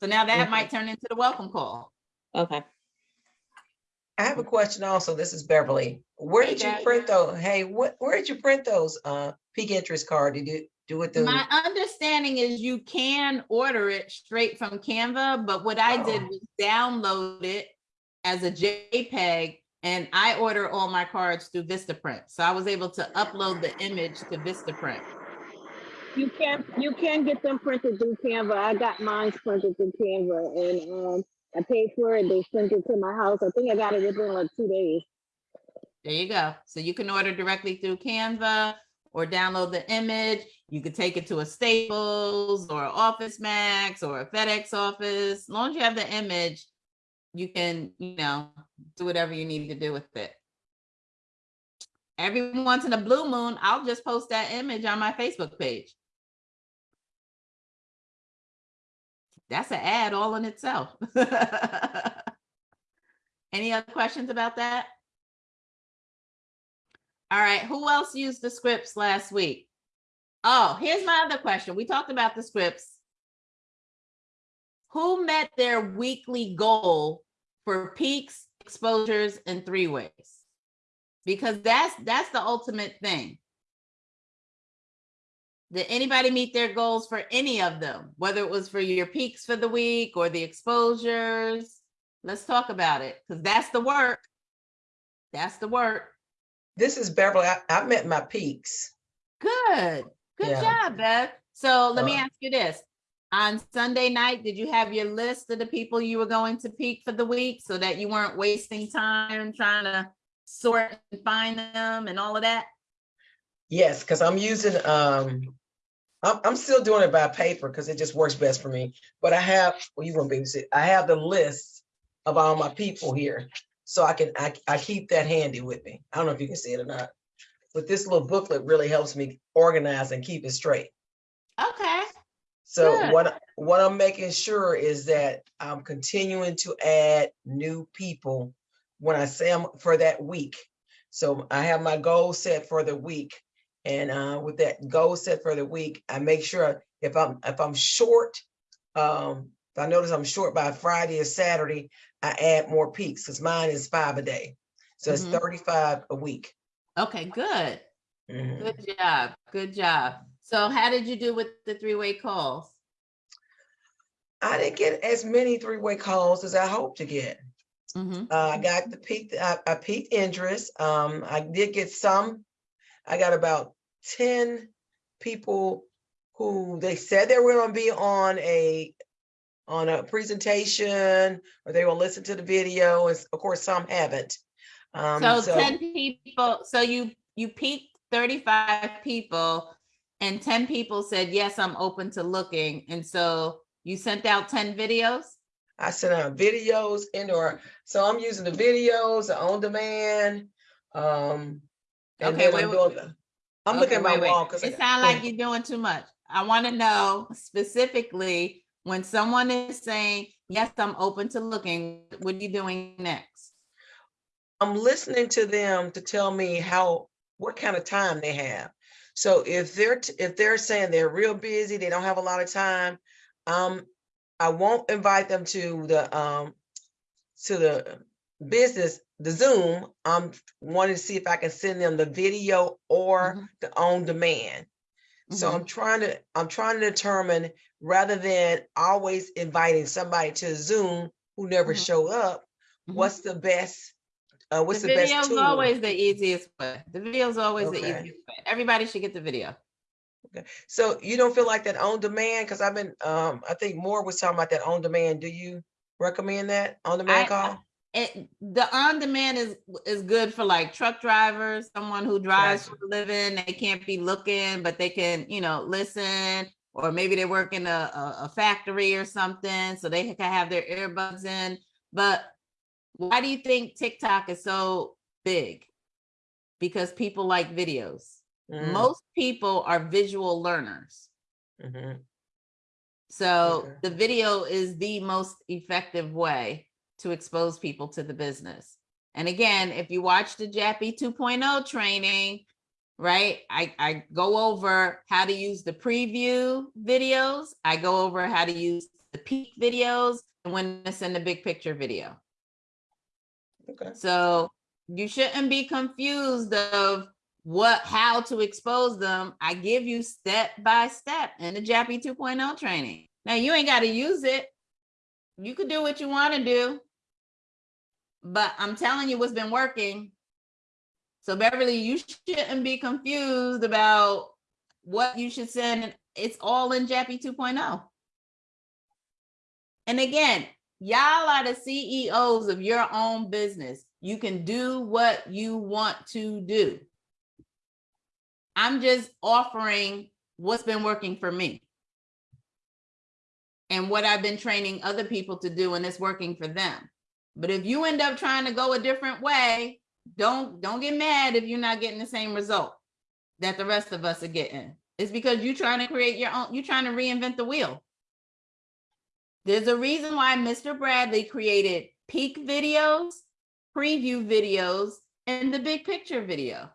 Speaker 1: So now that might turn into the welcome call.
Speaker 4: okay.
Speaker 6: I have a question also. This is Beverly. Where
Speaker 1: Hey,
Speaker 6: did you
Speaker 1: Dad.
Speaker 6: print those? Hey, what, where did you print those, uh, pique interest card? Did you do it through?
Speaker 1: My understanding is you can order it straight from Canva, but what I did
Speaker 6: Oh.
Speaker 1: was download it as a JPEG and I order all my cards through Vistaprint. So I was able to upload the image to Vistaprint.
Speaker 8: You can you can get them printed through Canva. I got mine printed through Canva, and um, I paid for it. They sent it to my house. I think I got it within like two days.
Speaker 1: There you go. So you can order directly through Canva or download the image. You could take it to a Staples or Office Max or a FedEx office. As long as you have the image, you can, you know, do whatever you need to do with it. Every once in a blue moon, I'll just post that image on my Facebook page. That's an ad all in itself. [laughs] Any other questions about that? All right, who else used the scripts last week? Oh, here's my other question. We talked about the scripts. Who met their weekly goal for peaks, exposures, and three ways? Because that's that's the ultimate thing. Did anybody meet their goals for any of them? Whether it was for your peaks for the week or the exposures? Let's talk about it because that's the work. That's the work.
Speaker 6: This is Beverly. I, I met my peaks.
Speaker 1: Good. Good
Speaker 6: Yeah.
Speaker 1: job, Beth. So let me
Speaker 6: Uh,
Speaker 1: ask you this. On Sunday night, did you have your list of the people you were going to peak for the week so that you weren't wasting time trying to sort and find them and all of that?
Speaker 6: Yes, because I'm using, um, I'm, I'm still doing it by paper because it just works best for me. But I have, well, you won't be able to see, I have the list of all my people here. So I can, I, I keep that handy with me. I don't know if you can see it or not. But this little booklet really helps me organize and keep it straight.
Speaker 1: Okay,
Speaker 6: So
Speaker 1: Good.
Speaker 6: what, what I'm making sure is that I'm continuing to add new people when I say them for that week. So I have my goal set for the week. And uh, with that goal set for the week, I make sure if I'm, if I'm short, um, if I notice I'm short by Friday or Saturday, I add more peaks because mine is five a day. So it's
Speaker 1: Mhm.
Speaker 6: thirty-five a week.
Speaker 1: okay, good.
Speaker 6: Mhm.
Speaker 1: Good job, good job. So how did you do with the three-way calls?
Speaker 6: I didn't get as many three-way calls as I hoped to get.
Speaker 1: Mhm.
Speaker 6: Uh, I got the peak, I, I piqued interest. Um, I did get some. I got about ten people who they said they were gonna be on a, on a presentation, or they will listen to the video, and of course, some haven't. Um,
Speaker 1: So
Speaker 6: so
Speaker 1: ten people, so you, you peaked thirty-five people and ten people said, yes, I'm open to looking. And so you sent out ten videos?
Speaker 6: I sent out videos indoor, so I'm using the videos, the on demand. Um, and
Speaker 1: Okay, wait,
Speaker 6: I'm
Speaker 1: wait,
Speaker 6: doing, I'm
Speaker 1: Okay,
Speaker 6: looking at my
Speaker 1: wait,
Speaker 6: wall. 'cause I
Speaker 1: It sounds like you're doing too much. I want to know specifically, when someone is saying, yes, I'm open to looking, what are you doing next?
Speaker 6: I'm listening to them to tell me how, what kind of time they have. So if they're, if they're saying they're real busy, they don't have a lot of time, um, I won't invite them to the, um, to the business, the Zoom. I'm wanting to see if I can send them the video or
Speaker 1: Mhm.
Speaker 6: the on demand. So
Speaker 1: Mhm.
Speaker 6: I'm trying to, I'm trying to determine, rather than always inviting somebody to Zoom who never
Speaker 1: Mhm.
Speaker 6: show up,
Speaker 1: Mhm.
Speaker 6: what's the best, uh, what's
Speaker 1: The
Speaker 6: the best tool?
Speaker 1: always the easiest way. The video's always the easiest way. Everybody should get the video. Okay.
Speaker 6: So you don't feel like that on demand? Cause I've been, um, I think Moore was talking about that on demand. Do you recommend that on demand
Speaker 1: I-
Speaker 6: call?
Speaker 1: It, the on-demand is, is good for like truck drivers, someone who drives for a living, they can't be looking, but they can, you know, listen. Or maybe they work in a, a, a factory or something, so they can have their earbuds in. But why do you think TikTok is so big? Because people like videos.
Speaker 6: Mm,
Speaker 1: Most people are visual learners.
Speaker 6: mhm.
Speaker 1: So
Speaker 6: Okay.
Speaker 1: the video is the most effective way to expose people to the business. And again, if you watch the JAPI 2.0 training, right, I, I go over how to use the preview videos. I go over how to use the peak videos and when to send the big picture video.
Speaker 6: Okay.
Speaker 1: So you shouldn't be confused of what, how to expose them. I give you step by step in the JAPI 2.0 training. Now you ain't got to use it. You could do what you want to do. But I'm telling you what's been working. So Beverly, you shouldn't be confused about what you should send. It's all in JAPI 2.0. And again, y'all are the CEOs of your own business. You can do what you want to do. I'm just offering what's been working for me. And what I've been training other people to do and it's working for them. But if you end up trying to go a different way, don't don't get mad if you're not getting the same result that the rest of us are getting. It's because you're trying to create your own, you're trying to reinvent the wheel. There's a reason why Mr. Bradley created peak videos, preview videos, and the big picture video.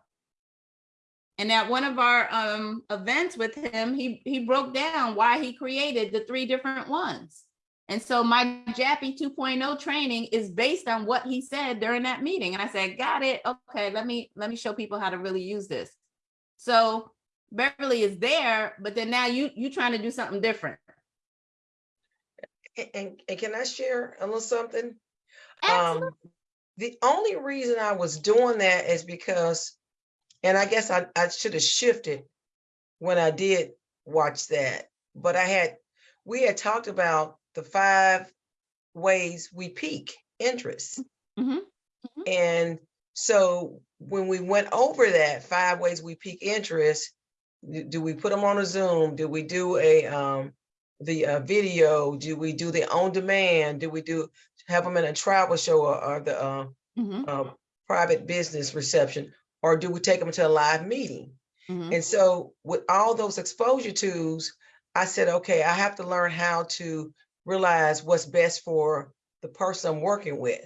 Speaker 1: And at one of our um, events with him, he, he broke down why he created the three different ones. And so my Jappy 2.0 training is based on what he said during that meeting. And I said, got it. Okay, let me let me show people how to really use this. So Beverly is there, but then now you you trying to do something different.
Speaker 6: And, and, and can I share a little something?
Speaker 1: Absolutely.
Speaker 6: Um, the only reason I was doing that is because, and I guess I, I should have shifted when I did watch that, but I had, we had talked about the five ways we pique interest.
Speaker 1: Mhm, mhm.
Speaker 6: And so when we went over that five ways we pique interest, Do- we put them on a Zoom? Do we do a, um, the, uh, video? Do we do the on demand? Do we do, have them in a travel show or, or the, uh,
Speaker 1: Mhm,
Speaker 6: uh, private business reception? Or do we take them to a live meeting?
Speaker 1: mhm.
Speaker 6: And so with all those exposure tools, I said, okay, I have to learn how to realize what's best for the person I'm working with.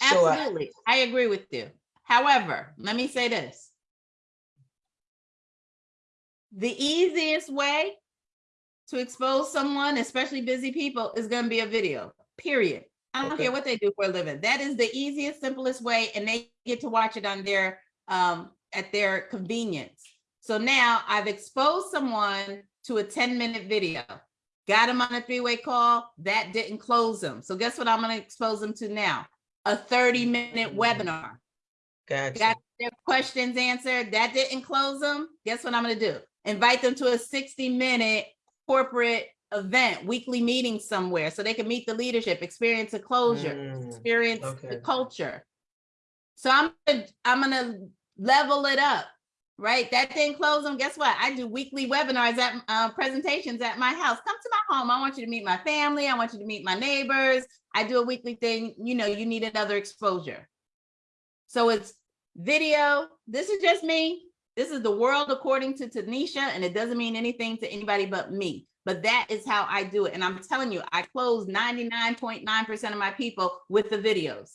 Speaker 6: So I-
Speaker 1: Absolutely, I agree with you. However, let me say this. The easiest way to expose someone, especially busy people, is gonna be a video, period. I don't
Speaker 6: Okay.
Speaker 1: care what they do for a living. That is the easiest, simplest way, and they get to watch it on their, um, at their convenience. So now I've exposed someone to a ten-minute video. Got them on a three-way call, that didn't close them. So guess what I'm gonna expose them to now? A thirty-minute webinar.
Speaker 6: Gotcha.
Speaker 1: Got their questions answered. That didn't close them. Guess what I'm gonna do? Invite them to a 60-minute corporate event, weekly meeting somewhere, so they can meet the leadership, experience a closure,
Speaker 6: Mm,
Speaker 1: experience the culture. So I'm, gonna- I'm gonna level it up, right? That didn't close them. Guess what? I do weekly webinars at, uh, presentations at my house. Come to my home. I want you to meet my family. I want you to meet my neighbors. I do a weekly thing. You know, you need another exposure. So it's video. This is just me. This is the world according to Tanisha, and it doesn't mean anything to anybody but me. But that is how I do it. And I'm telling you, I close 99.9% of my people with the videos.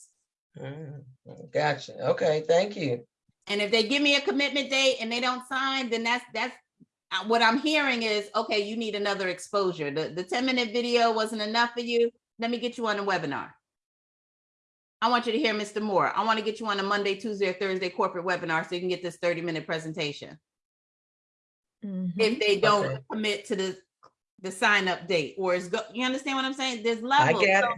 Speaker 6: Mm, Gotcha. Okay, thank you.
Speaker 1: And if they give me a commitment date and they don't sign, then that's, that's, uh, what I'm hearing is, okay, you need another exposure. The, the 10 minute video wasn't enough for you. Let me get you on a webinar. I want you to hear Mr. Moore. I want to get you on a Monday, Tuesday, or Thursday corporate webinar so you can get this 30 minute presentation.
Speaker 3: Mhm.
Speaker 1: If they don't
Speaker 6: Okay.
Speaker 1: commit to the, the sign up date or is go, you understand what I'm saying? There's
Speaker 6: I
Speaker 1: levels.
Speaker 6: get it.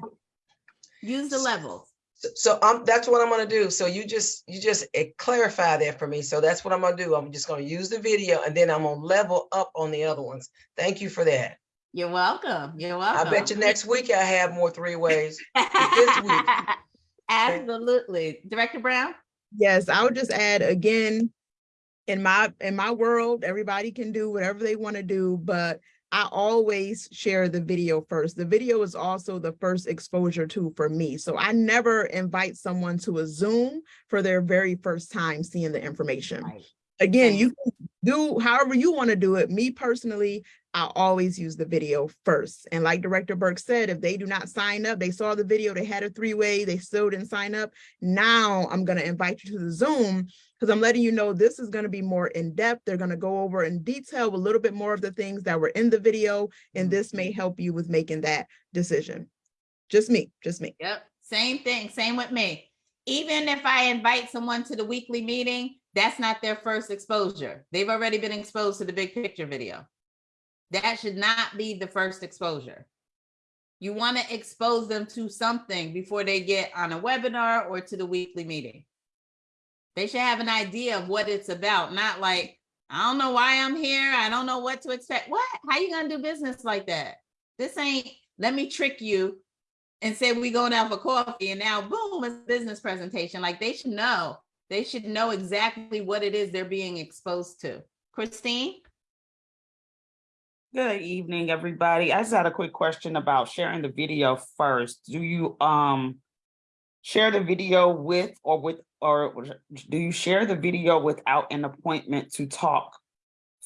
Speaker 1: Use the levels.
Speaker 6: So- So um, that's what I'm gonna do. So you just, you just eh, clarify that for me. So that's what I'm gonna do. I'm just gonna use the video and then I'm gonna level up on the other ones. Thank you for that.
Speaker 1: You're welcome. You're welcome.
Speaker 6: I bet you next week I have more three ways. [laughs] this week.
Speaker 1: Absolutely. Director Brown?
Speaker 3: Yes, I would just add again, in my, in my world, everybody can do whatever they want to do, but I always share the video first. The video is also the first exposure to for me. So I never invite someone to a Zoom for their very first time seeing the information.
Speaker 1: Right.
Speaker 3: Again, you can do however you want to do it. Me personally, I always use the video first. And like Director Burke said, if they do not sign up, they saw the video, they had a three-way, they still didn't sign up. Now I'm gonna invite you to the Zoom because I'm letting you know this is gonna be more in-depth. They're gonna go over in detail a little bit more of the things that were in the video, and this may mm-hmm. help you with making that decision. Just me, just me.
Speaker 1: Yep, same thing, same with me. Even if I invite someone to the weekly meeting, that's not their first exposure. They've already been exposed to the big picture video. That should not be the first exposure. You want to expose them to something before they get on a webinar or to the weekly meeting. They should have an idea of what it's about, not like, I don't know why I'm here. I don't know what to expect. What? How you gonna do business like that? This ain't, let me trick you and say we going out for coffee and now boom, it's a business presentation. Like they should know. They should know exactly what it is they're being exposed to. Christine?
Speaker 9: Good evening, everybody. I just had a quick question about sharing the video first. Do you um share the video with or with or do you share the video without an appointment to talk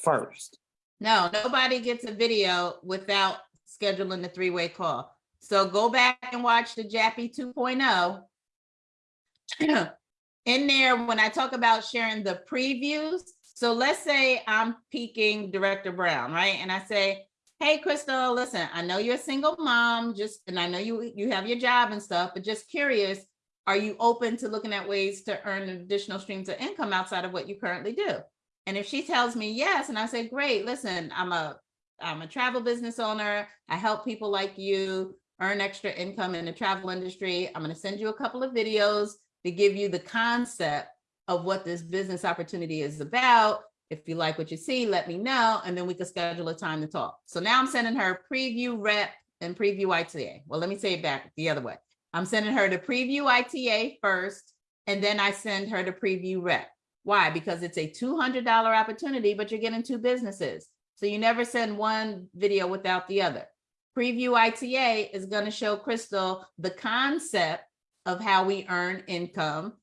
Speaker 9: first?
Speaker 1: No, nobody gets a video without scheduling the three-way call. So go back and watch the Jappy 2.0. [clears throat] In there, when I talk about sharing the previews, so let's say I'm peeking Director Brown, right? And I say, hey, Crystal, listen, I know you're a single mom, just, and I know you, you have your job and stuff, but just curious, are you open to looking at ways to earn additional streams of income outside of what you currently do? And if she tells me yes, and I say, great, listen, I'm a, I'm a travel business owner. I help people like you earn extra income in the travel industry. I'm gonna send you a couple of videos to give you the concept of what this business opportunity is about. If you like what you see, let me know, and then we can schedule a time to talk. So now I'm sending her preview rep and preview ITA. Well, let me say it back the other way. I'm sending her the preview ITA first, and then I send her the preview rep. Why? Because it's a two hundred dollar opportunity, but you're getting two businesses. So you never send one video without the other. Preview ITA is gonna show Crystal the concept of how we earn income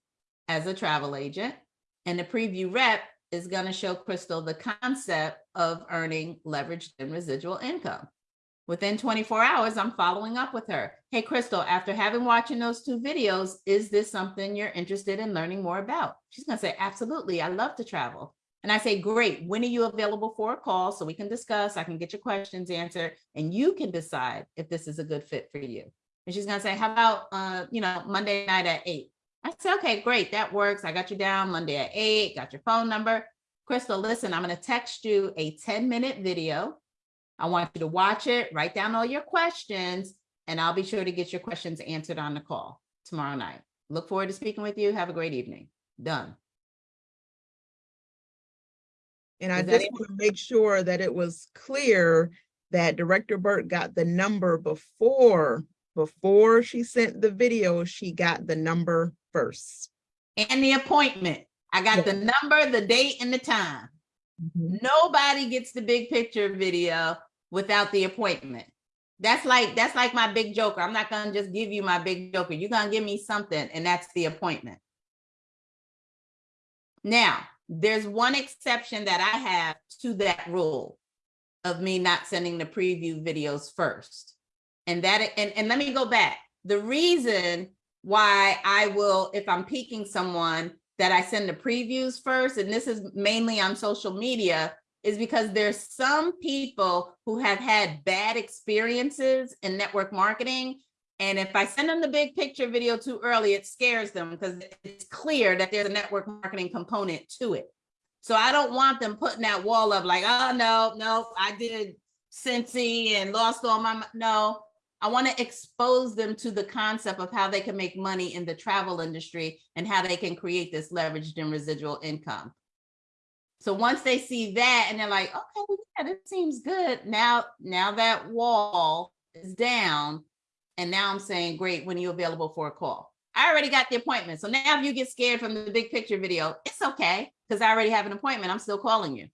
Speaker 1: as a travel agent. And the preview rep is gonna show Crystal the concept of earning leveraged and residual income. Within 24 hours, I'm following up with her. Hey, Crystal, after having watching those two videos, is this something you're interested in learning more about? She's gonna say, absolutely, I love to travel. And I say, great, when are you available for a call so we can discuss, I can get your questions answered, and you can decide if this is a good fit for you. And she's gonna say, how about, uh, you know, Monday night at eight? I said, okay, great, that works. I got you down Monday at eight, got your phone number. Crystal, listen, I'm gonna text you a 10 minute video. I want you to watch it, write down all your questions, and I'll be sure to get your questions answered on the call tomorrow night. Look forward to speaking with you. Have a great evening. Done.
Speaker 3: And I just want to make sure that it was clear that Director Burt got the number before, before she sent the video, she got the number first.
Speaker 1: And the appointment. I got the number, the date, and the time. Mm-hmm. Nobody gets the big picture video without the appointment. That's like, that's like my big joker. I'm not gonna just give you my big joker. You're gonna give me something, and that's the appointment. Now, there's one exception that I have to that rule of me not sending the preview videos first. And that, and, and let me go back. The reason why I will, if I'm peaking someone, that I send the previews first, and this is mainly on social media, is because there's some people who have had bad experiences in network marketing. And if I send them the big picture video too early, it scares them because it's clear that there's a network marketing component to it. So I don't want them putting that wall up like, oh, no, no, I did Cincy and lost all my, no. I want to expose them to the concept of how they can make money in the travel industry and how they can create this leveraged and residual income. So once they see that and they're like, okay, well, yeah, this seems good. Now, now that wall is down. And now I'm saying, great, when are you available for a call? I already got the appointment. So now if you get scared from the big picture video, it's okay, because I already have an appointment. I'm still calling you.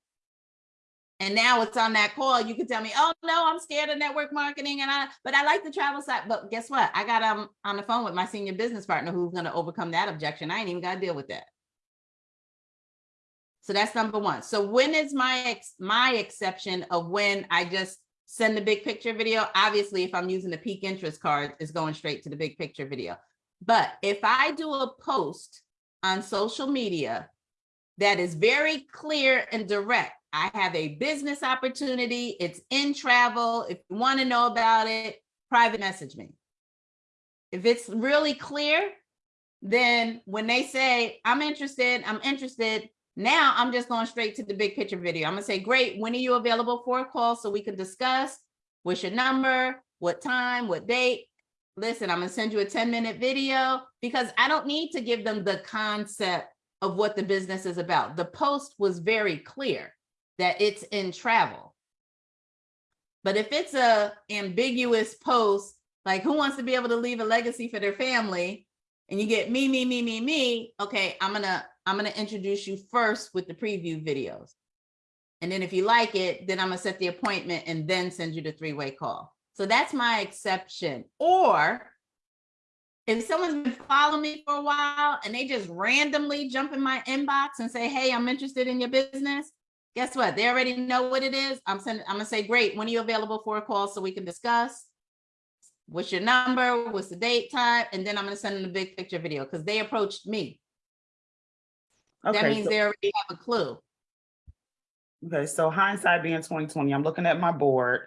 Speaker 1: And now it's on that call, you can tell me, oh, no, I'm scared of network marketing and I, but I like the travel side. But guess what? I got um on the phone with my senior business partner who's gonna overcome that objection. I ain't even gotta deal with that. So that's number one. So when is my ex, my exception of when I just send the big picture video? Obviously, if I'm using the pique interest card, it's going straight to the big picture video. But if I do a post on social media that is very clear and direct, I have a business opportunity, it's in travel. If you want to know about it, private message me. If it's really clear, then when they say, I'm interested, I'm interested, now I'm just going straight to the big picture video. I'm gonna say, great, when are you available for a call so we can discuss? What's your number? What time? What date? Listen, I'm gonna send you a 10 minute video because I don't need to give them the concept of what the business is about. The post was very clear that it's in travel. But if it's a ambiguous post, like who wants to be able to leave a legacy for their family? And you get me, me, me, me, me, okay, I'm gonna, I'm gonna introduce you first with the preview videos. And then if you like it, then I'm gonna set the appointment and then send you the three-way call. So that's my exception. Or if someone's been following me for a while and they just randomly jump in my inbox and say, hey, I'm interested in your business, guess what? They already know what it is. I'm sending, I'm gonna say, great, when are you available for a call so we can discuss? What's your number? What's the date, time? And then I'm gonna send them the big picture video because they approached me.
Speaker 9: Okay, That
Speaker 1: means
Speaker 9: so-
Speaker 1: they already have a clue.
Speaker 9: Okay, so hindsight being twenty twenty, I'm looking at my board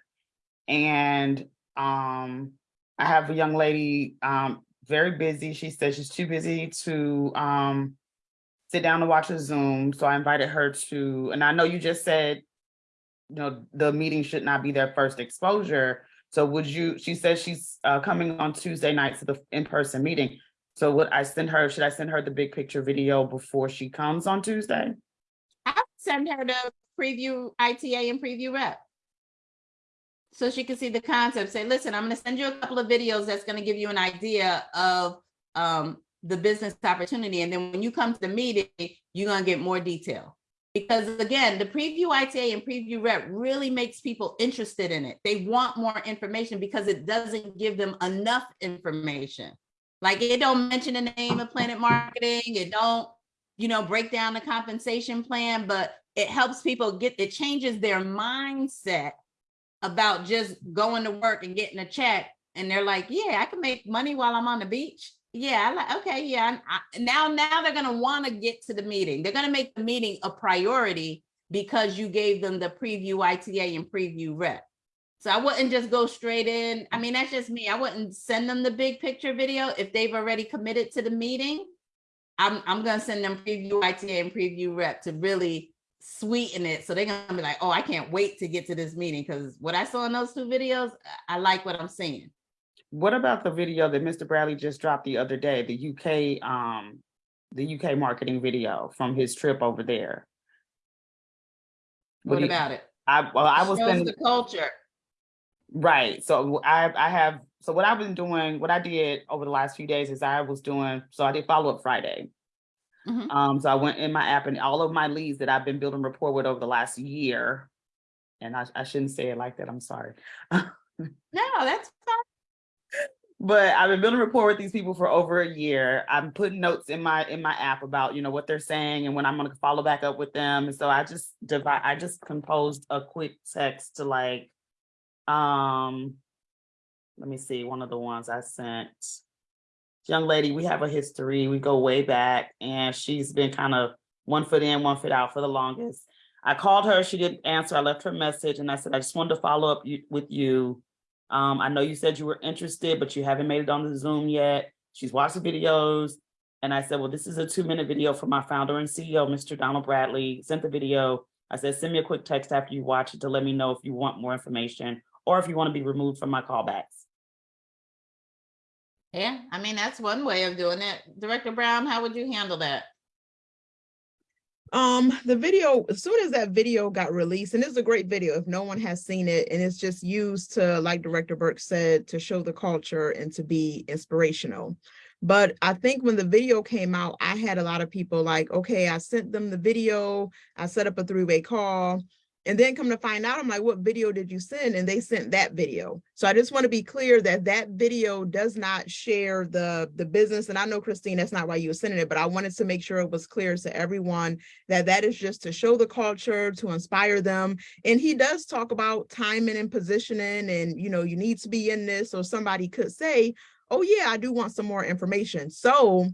Speaker 9: and um I have a young lady um very busy. She said she's too busy to um sit down and watch a Zoom. So I invited her to, and I know you just said, you know, the meeting should not be their first exposure. So would you, she says she's uh coming on Tuesday night to the in-person meeting. So would I send her, should I send her the big picture video before she comes on Tuesday?
Speaker 1: I would send her the preview ITA and preview rep. So she can see the concept, say, listen, I'm gonna send you a couple of videos that's gonna give you an idea of um, the business opportunity. And then when you come to the meeting, you're gonna get more detail. Because again, the preview ITA and preview rep really makes people interested in it. They want more information because it doesn't give them enough information. Like it don't mention the name of Planet Marketing, it don't, you know, break down the compensation plan, but it helps people get, it changes their mindset about just going to work and getting a check. And they're like, yeah, I can make money while I'm on the beach. Yeah, like, okay, yeah. I, now, now they're gonna want to get to the meeting. They're gonna make the meeting a priority because you gave them the preview ITA and preview rep. So I wouldn't just go straight in. I mean, that's just me. I wouldn't send them the big picture video if they've already committed to the meeting. I'm, I'm gonna send them preview ITA and preview rep to really sweeten it. So they're gonna be like, oh, I can't wait to get to this meeting because what I saw in those two videos, I like what I'm seeing.
Speaker 9: What about the video that Mr. Bradley just dropped the other day, the UK, um, the UK marketing video from his trip over there?
Speaker 1: What
Speaker 9: you-
Speaker 1: about it?
Speaker 9: I, well, I was sending,
Speaker 1: the culture.
Speaker 9: right, so I, I have, so what I've been doing, what I did over the last few days is I was doing, so I did follow up Friday.
Speaker 1: Mhm.
Speaker 9: Um, so I went in my app and all of my leads that I've been building rapport with over the last year. And I, I shouldn't say it like that, I'm sorry. [laughs]
Speaker 1: No, that's fine.
Speaker 9: But I've been building rapport with these people for over a year. I'm putting notes in my in my app about you know what they're saying and when I'm gonna follow back up with them. And so I just divide. I just composed a quick text to like, um, let me see one of the ones I sent. Young lady, we have a history. We go way back, and she's been kind of one foot in, one foot out for the longest. I called her. She didn't answer. I left her message, and I said I just wanted to follow up with you. Um, I know you said you were interested, but you haven't made it on the Zoom yet. She's watched the videos. And I said, well, this is a two minute video from my founder and CEO, Mr. Donald Bradley, sent the video. I said, send me a quick text after you watch it to let me know if you want more information or if you want to be removed from my callbacks.
Speaker 1: Yeah, I mean, that's one way of doing it. Director Brown, how would you handle that?
Speaker 3: Um, the video, as soon as that video got released, and it's a great video if no one has seen it, and it's just used to, like Director Burke said, to show the culture and to be inspirational. But I think when the video came out, I had a lot of people like, okay, I sent them the video, I set up a three-way call. And then come to find out, I'm like, what video did you send? And they sent that video. So I just want to be clear that that video does not share the, the business. And I know Christine, that's not why you were sending it, but I wanted to make sure it was clear to everyone that that is just to show the culture, to inspire them. And he does talk about timing and positioning and, you know, you need to be in this. Or somebody could say, oh yeah, I do want some more information. So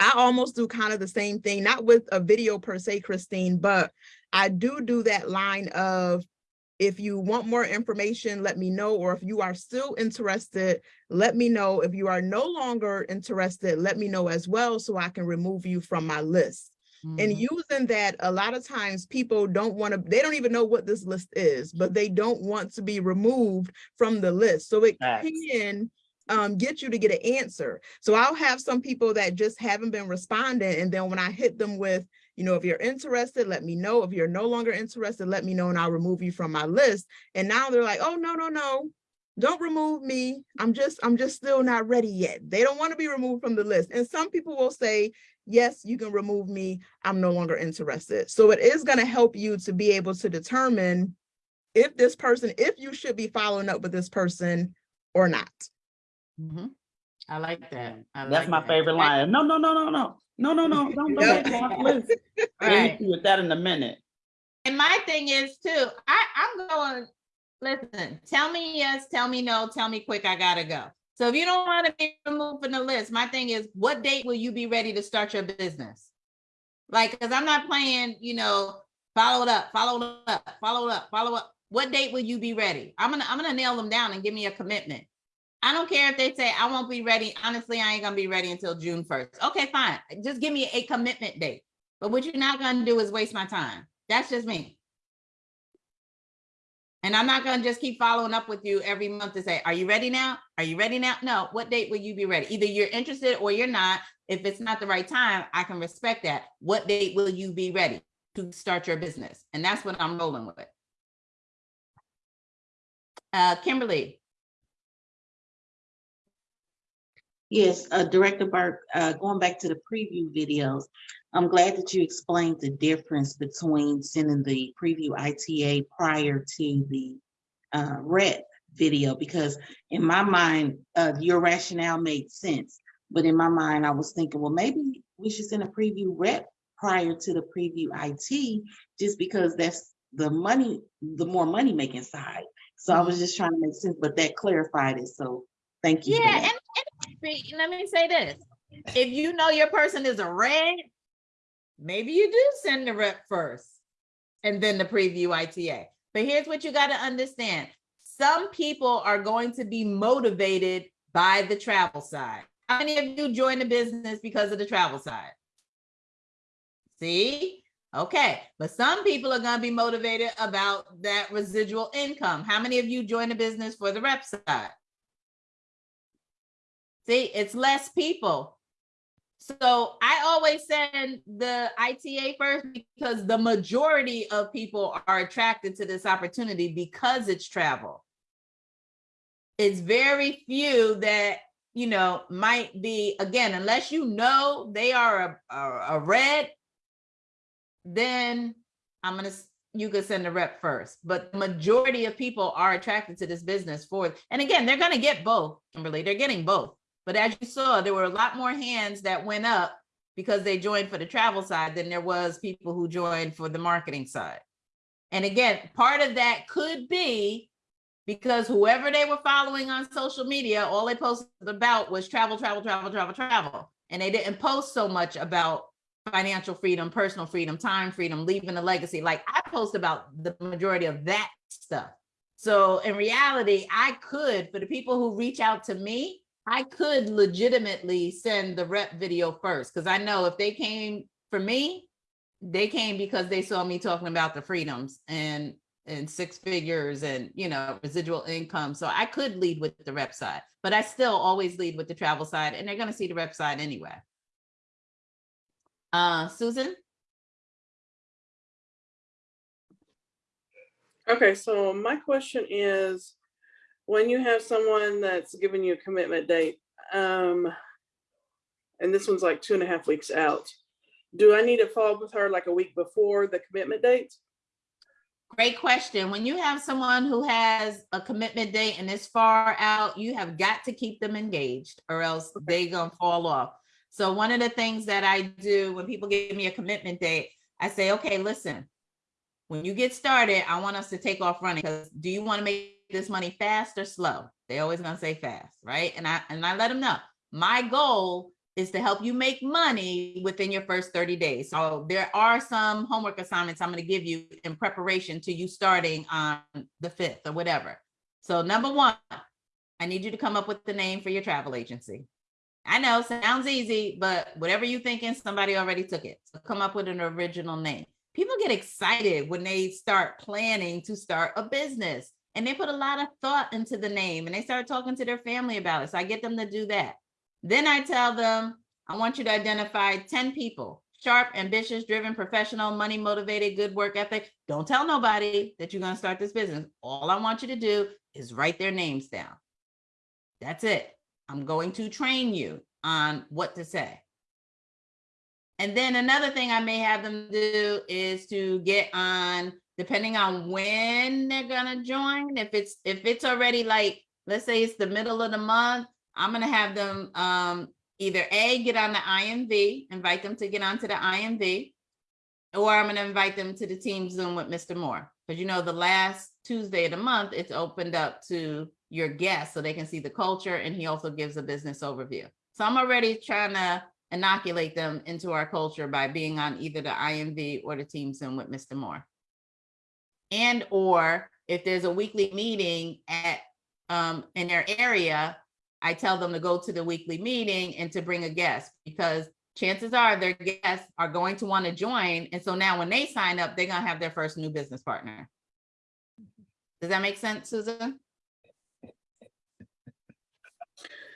Speaker 3: I almost do kind of the same thing, not with a video per se, Christine, but I do do that line of if you want more information, let me know, or if you are still interested, let me know. If you are no longer interested, let me know as well so I can remove you from my list. And
Speaker 1: Mhm.
Speaker 3: using that, a lot of times people don't want to, they don't even know what this list is, but they don't want to be removed from the list. So it
Speaker 9: Facts.
Speaker 3: can um, get you to get an answer. So I'll have some people that just haven't been responding. And then when I hit them with, you know, if you're interested, let me know. If you're no longer interested, let me know and I'll remove you from my list. And now they're like, oh, no, no, no, don't remove me. I'm just, I'm just still not ready yet. They don't want to be removed from the list. And some people will say, yes, you can remove me. I'm no longer interested. So it is going to help you to be able to determine if this person, if you should be following up with this person or not.
Speaker 1: Mhm. I like that. I
Speaker 9: That's
Speaker 1: like
Speaker 9: my
Speaker 1: that.
Speaker 9: favorite line. No, no, no, no, no, no, no, no, don't,
Speaker 3: Yep.
Speaker 9: don't. don't, please. Let me [laughs]
Speaker 1: Right.
Speaker 9: see with that in a minute.
Speaker 1: And my thing is too, I, I'm going, listen, tell me yes, tell me no, tell me quick, I gotta go. So if you don't want to be removed from the list, my thing is, what date will you be ready to start your business? Like, cause I'm not playing, you know, follow it up, follow it up, follow it up, follow up. What date will you be ready? I'm gonna, I'm gonna nail them down and give me a commitment. I don't care if they say I won't be ready. Honestly, I ain't gonna be ready until June first. Okay, fine. Just give me a commitment date. But what you're not gonna do is waste my time. That's just me. And I'm not gonna just keep following up with you every month to say, are you ready now? Are you ready now? No, what date will you be ready? Either you're interested or you're not. If it's not the right time, I can respect that. What date will you be ready to start your business? And that's what I'm rolling with. Uh, Kimberly,
Speaker 5: Yes, uh, Director Burke, uh, going back to the preview videos, I'm glad that you explained the difference between sending the preview ITA prior to the uh, rep video, because in my mind, uh, your rationale made sense. But in my mind, I was thinking, well, maybe we should send a preview rep prior to the preview IT, just because that's the money, the more money making side. So I was just trying to make sense, but that clarified it. So thank you.
Speaker 1: Yeah, and, let me say this. If you know your person is a red, maybe you do send the rep first and then the preview ITA. But here's what you got to understand. Some people are going to be motivated by the travel side. How many of you join the business because of the travel side? See? Okay, but some people are going to be motivated about that residual income. How many of you join the business for the rep side? See, it's less people. So I always send the ITA first because the majority of people are attracted to this opportunity because it's travel. It's very few that, you know, might be, again, unless you know they are a, a, a red, then I'm gonna, you could send a rep first. But the majority of people are attracted to this business for, and again, they're gonna get both, Kimberly, they're getting both. But as you saw, there were a lot more hands that went up because they joined for the travel side than there was people who joined for the marketing side. And again, part of that could be because whoever they were following on social media, all they posted about was travel, travel, travel, travel, travel. And they didn't post so much about financial freedom, personal freedom, time freedom, leaving a legacy. Like I post about the majority of that stuff. So in reality, I could, for the people who reach out to me, I could legitimately send the rep video first, because I know if they came for me, they came because they saw me talking about the freedoms and and six figures and you know residual income. So I could lead with the rep side, but I still always lead with the travel side, and they're gonna see the rep side anyway. Uh, Susan?
Speaker 10: Okay, so my question is, when you have someone that's giving you a commitment date, um, and this one's like two and a half weeks out, do I need to follow up with her like a week before the commitment date?
Speaker 1: Great question. When you have someone who has a commitment date and is far out, you have got to keep them engaged or else they gonna fall off. So one of the things that I do when people give me a commitment date, I say, okay, listen, when you get started, I want us to take off running because do you want to make this money fast or slow? They always gonna say fast, right? And I and I let them know my goal is to help you make money within your first 30 days. So there are some homework assignments I'm going to give you in preparation to you starting on the 5th or whatever. So number one, I need you to come up with the name for your travel agency. I know sounds easy, but whatever you're thinking, somebody already took it. So come up with an original name. People get excited when they start planning to start a business and they put a lot of thought into the name and they start talking to their family about it. So I get them to do that. Then I tell them, I want you to identify 10 people, sharp, ambitious, driven, professional, money motivated, good work ethic. Don't tell nobody that you're going to start this business. All I want you to do is write their names down. That's it. I'm going to train you on what to say. And then another thing I may have them do is to get on, depending on when they're gonna join. If it's if it's already like, let's say it's the middle of the month, I'm gonna have them um either A, get on the IMV, invite them to get onto the IMV, or I'm gonna invite them to the team Zoom with Mr. Moore. Because you know, the last Tuesday of the month, it's opened up to your guests so they can see the culture and he also gives a business overview. So I'm already trying to inoculate them into our culture by being on either the IMV or the team Zoom with Mr. Moore. And or if there's a weekly meeting at um in their area, I tell them to go to the weekly meeting and to bring a guest because chances are their guests are going to want to join. And so now when they sign up, they're gonna have their first new business partner. Does that make sense, Susan?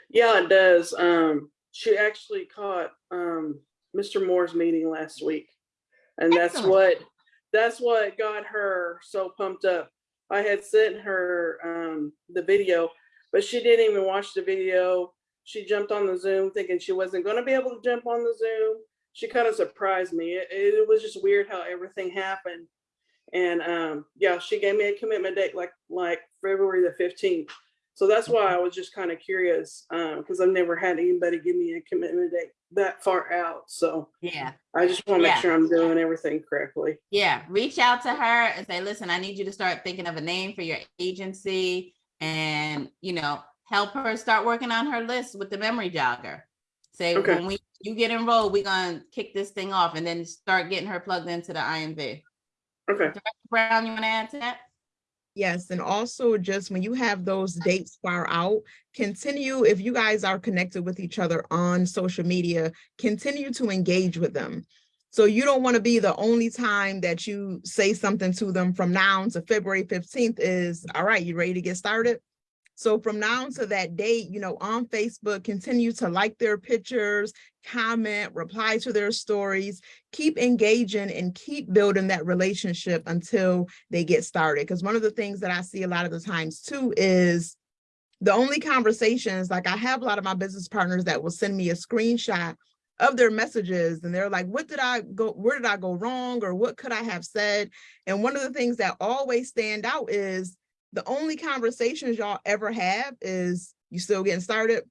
Speaker 10: Yeah, it does. Um, she actually caught, um, Mr. Moore's meeting last week. And that's what, that's what got her so pumped up. I had sent her, um, the video, but she didn't even watch the video. She jumped on the Zoom thinking she wasn't gonna be able to jump on the Zoom. she kind of surprised me. It, it was just weird how everything happened. And um, yeah, she gave me a commitment date like like February the fifteenth. So that's why I was just kind of curious because I've never had anybody give me a commitment date that far out. So
Speaker 1: Yeah.
Speaker 10: I just want to
Speaker 1: Yeah.
Speaker 10: make sure I'm doing everything correctly.
Speaker 1: Yeah, reach out to her and say, listen, I need you to start thinking of a name for your agency and, you know, help her start working on her list with the memory jogger. Say,
Speaker 10: Okay.
Speaker 1: when we, you get enrolled, we're gonna kick this thing off and then start getting her plugged into the IMV.
Speaker 10: Okay.
Speaker 1: Brown, you wanna add to that?
Speaker 3: Yes, and also just when you have those dates far out, continue, if you guys are connected with each other on social media, continue to engage with them. So you don't want to be the only time that you say something to them from now to February fifteenth is, all right, you ready to get started? So from now to that date, you know, on Facebook, continue to like their pictures, comment, reply to their stories, keep engaging and keep building that relationship until they get started. Because one of the things that I see a lot of the times too is the only conversations, like I have a lot of my business partners that will send me a screenshot of their messages and they're like, what did I go, where did I go wrong? Or what could I have said? And one of the things that always stand out is the only conversations y'all ever have is you still getting started?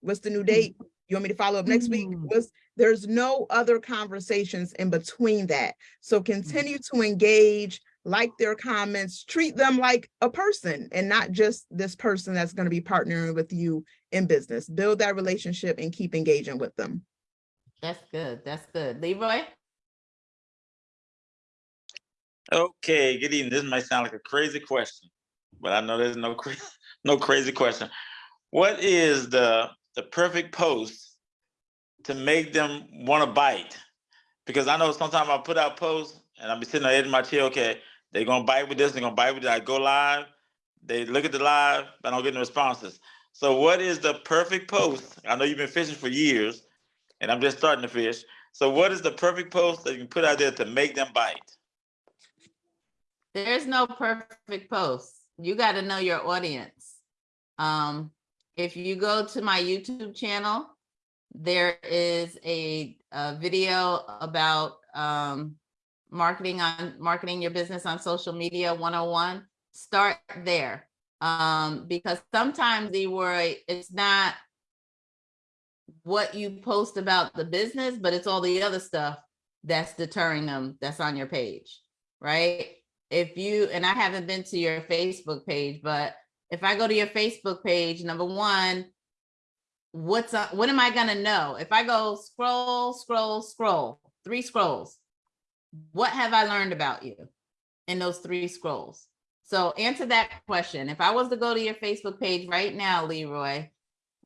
Speaker 3: What's the new date? You want me to follow up next week?
Speaker 2: Mm.
Speaker 3: What's, there's no other conversations in between that. So continue to engage, like their comments, treat them like a person and not just this person that's going to be partnering with you in business. Build that relationship and keep engaging with them.
Speaker 1: That's good, that's good. Leroy?
Speaker 11: Okay, good evening. This might sound like a crazy question, but I know there's no [laughs] no crazy question. What is the the perfect post to make them want to bite? Because I know sometimes I put out posts and I'll be sitting on the edge my chair. Okay, they're gonna bite with this. They're gonna bite with that. I go live. They look at the live, but I don't get no responses. So, what is the perfect post? I know you've been fishing for years, and I'm just starting to fish. So, what is the perfect post that you can put out there to make them bite?
Speaker 1: There's no perfect post. You got to know your audience. Um, if you go to my YouTube channel, there is a, a video about um, marketing on marketing your business on social media 101. Start there. Um, because sometimes Leroy, it's not what you post about the business, but it's all the other stuff that's deterring them that's on your page, right? If you and I haven't been to your Facebook page, but if I go to your Facebook page, number one, what's up, what am I gonna know? If I go scroll, scroll, scroll, three scrolls, what have I learned about you in those three scrolls? So answer that question. If I was to go to your Facebook page right now, Leroy,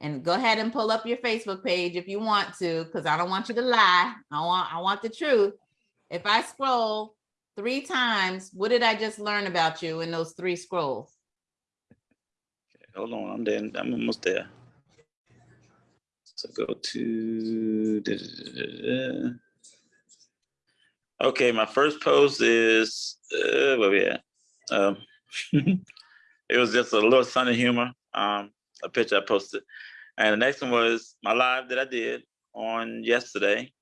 Speaker 1: and go ahead and pull up your Facebook page if you want to, because I don't want you to lie. I want I want the truth. If I scroll three times, what did I just learn about you in those three scrolls?
Speaker 11: Okay, hold on, I'm there. I'm almost there. So go to. da, da, da. Okay, my first post is uh, where we at? Um, [laughs] it was just a little sunny humor. Um, a picture I posted, and the next one was my live that I did on yesterday.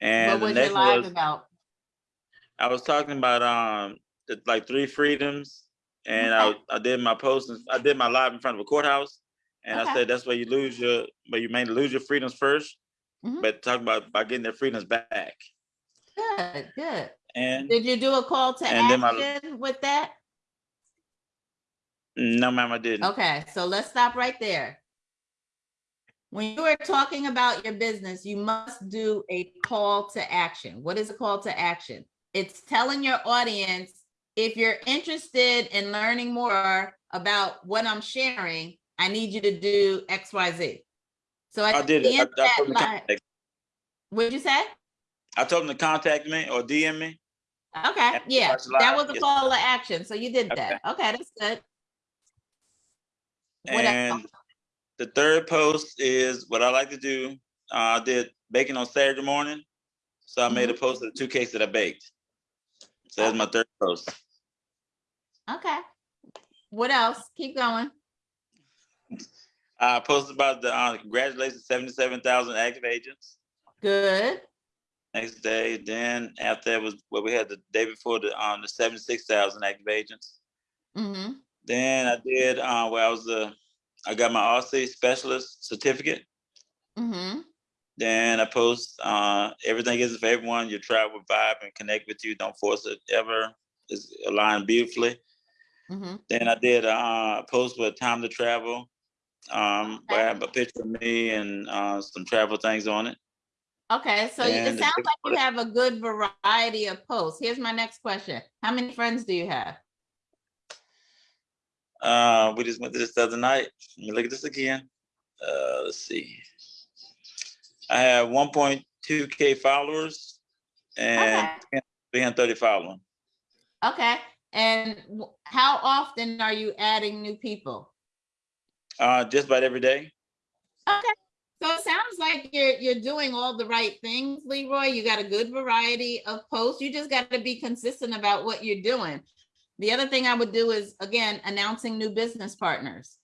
Speaker 11: And
Speaker 1: What
Speaker 11: the
Speaker 1: was your live
Speaker 11: was
Speaker 1: about?
Speaker 11: I was talking about um the, like three freedoms, and
Speaker 1: Okay.
Speaker 11: I I did my post. and- I did my live in front of a courthouse, and
Speaker 1: Okay.
Speaker 11: I said that's where you lose your, but you mainly lose your freedoms 1st
Speaker 1: Mhm.
Speaker 11: but talk about by getting their freedoms back.
Speaker 1: Good, good.
Speaker 11: And
Speaker 1: Did you do a call to
Speaker 11: And then my-
Speaker 1: action with that?
Speaker 11: no, ma'am, I didn't.
Speaker 1: Okay, so let's stop right there. When you are talking about your business, you must do a call to action. What is a call to action? It's telling your audience, if you're interested in learning more about what I'm sharing, I need you to do X, Y, Z. So
Speaker 11: I
Speaker 1: at
Speaker 11: did it. I, I
Speaker 1: that
Speaker 11: told
Speaker 1: what'd you say?
Speaker 11: I told them to contact me or DM me.
Speaker 1: Okay, yeah, that was a
Speaker 11: yes.
Speaker 1: call to action. So you did that. Okay, that's good. What else?
Speaker 11: And the third post is what I like to do. Uh, I did baking on Saturday morning, so I
Speaker 1: Mm-hmm.
Speaker 11: made a post of the two cakes that I baked. So that's my third post.
Speaker 1: Okay. What else? Keep going.
Speaker 11: I posted about the uh, congratulations, seventy-seven thousand active agents.
Speaker 1: Good.
Speaker 11: next day. Then after that was what we had the day before the um the seventy-six thousand active agents.
Speaker 1: Mm-hmm.
Speaker 11: Then I did uh where I was the I got my RC specialist certificate.
Speaker 1: Mm-hmm.
Speaker 11: Then I post uh everything is for everyone. Your tribe will vibe and connect with you. Don't force it ever. It's aligned beautifully.
Speaker 1: Mm-hmm.
Speaker 11: Then I did uh, a post with time to travel. Um, where I have a picture of me and uh, some travel things on it.
Speaker 1: Okay, so you- it sounds like you have a good variety of posts. Here's my next question. How many friends do you have?
Speaker 11: Uh, we just went to this the other night. Let me look at this again. Uh, let's see. I have 1.2 K followers and 330 following.
Speaker 1: Okay, and how often are you adding new people?
Speaker 11: Uh, just about every day.
Speaker 1: Okay, so it sounds like you're, you're doing all the right things, Leroy. You got a good variety of posts. You just got to be consistent about what you're doing. The other thing I would do is, again, announcing new business partners,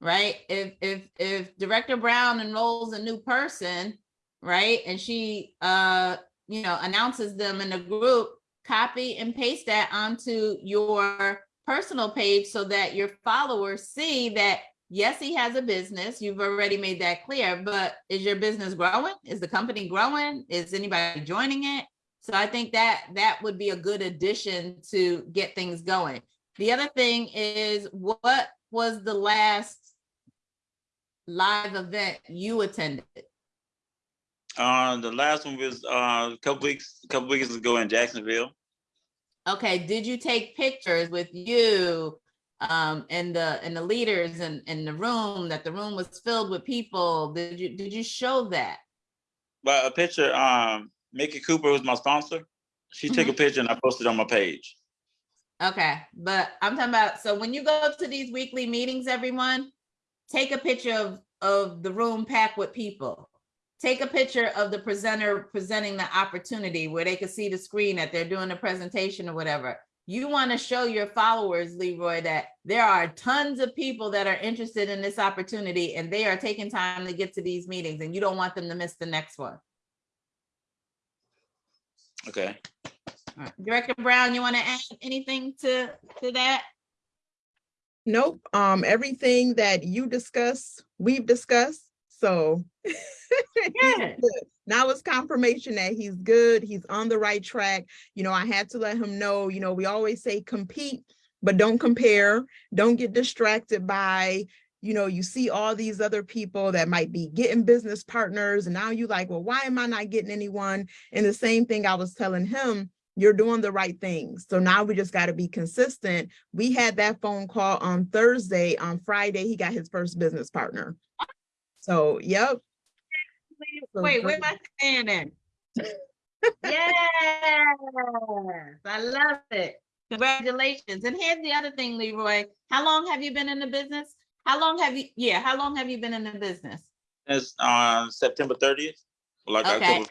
Speaker 1: right? If, if, if Director Brown enrolls a new person, right, and she, uh, you know, announces them in a group, copy and paste that onto your personal page so that your followers see that yes, he has a business. You've already made that clear, but is your business growing? Is the company growing? Is anybody joining it? So I think that that would be a good addition to get things going. The other thing is what was the last live event you attended?
Speaker 11: Uh, the last one was uh, a couple weeks, a couple weeks ago in Jacksonville.
Speaker 1: Okay, did you take pictures with you um and the and the leaders and in the room that the room was filled with people? Did you did you show that?
Speaker 11: Well, a picture, um, Mickey Cooper was my sponsor. She took a picture and I posted on my page.
Speaker 1: Okay, but I'm talking about, so when you go to these weekly meetings, everyone, take a picture of, of the room packed with people. Take a picture of the presenter presenting the opportunity where they can see the screen that they're doing a presentation or whatever. You want to show your followers, Leroy, that there are tons of people that are interested in this opportunity and they are taking time to get to these meetings and you don't want them to miss the next one.
Speaker 11: Okay.
Speaker 1: Right. Director Brown, you want to add anything to, to that?
Speaker 3: Nope, um, everything that you discuss, we've discussed, so. [laughs]
Speaker 1: good.
Speaker 3: Now it's confirmation that he's good, he's on the right track. You know, I had to let him know, you know, we always say compete, but don't compare. Don't get distracted by, you know, you see all these other people that might be getting business partners and now you like, well, why am I not getting anyone? And the same thing I was telling him, you're doing the right things. So now we just got to be consistent. We had that phone call on Thursday. On Friday, he got his first business partner. So, yep. So
Speaker 1: Wait, where am I standing? [laughs] Yes, I love it. Congratulations. And here's the other thing, Leroy. How long have you been in the business? How long have you, yeah, how long have you been in the business?
Speaker 11: It's on uh, September thirtieth. Like
Speaker 1: Okay.
Speaker 11: October.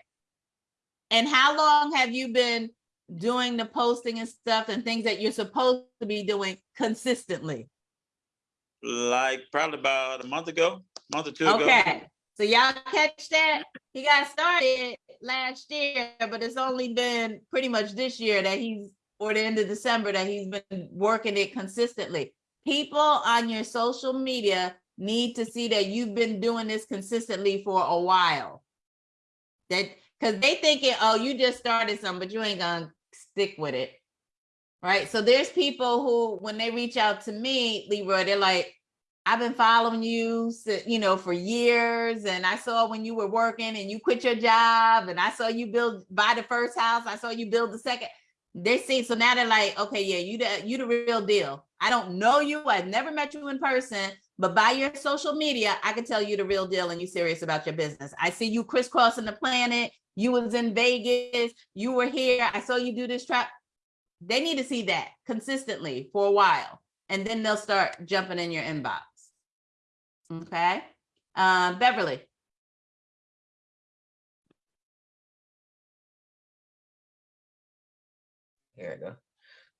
Speaker 1: And how long have you been doing the posting and stuff and things that you're supposed to be doing consistently?
Speaker 11: Like probably about a month ago, month or two ago.
Speaker 1: Okay, so y'all catch that? He got started last year, but it's only been pretty much this year that he's, or the end of December, that he's been working it consistently. People on your social media need to see that you've been doing this consistently for a while. That, because they thinking, oh, you just started something, but you ain't gonna stick with it. Right, so there's people who, when they reach out to me, Leroy, they're like, I've been following you, you know, for years, and I saw when you were working and you quit your job, and I saw you build buy the first house. I saw you build the second. They see, so now they're like, okay, yeah, you the you the real deal. I don't know you, I've never met you in person, but by your social media, I can tell you the real deal, and you serious about your business. I see you crisscrossing the planet. You was in Vegas. You were here. I saw you do this trap. They need to see that consistently for a while, and then they'll start jumping in your inbox. Okay, um, Beverly.
Speaker 6: There we go.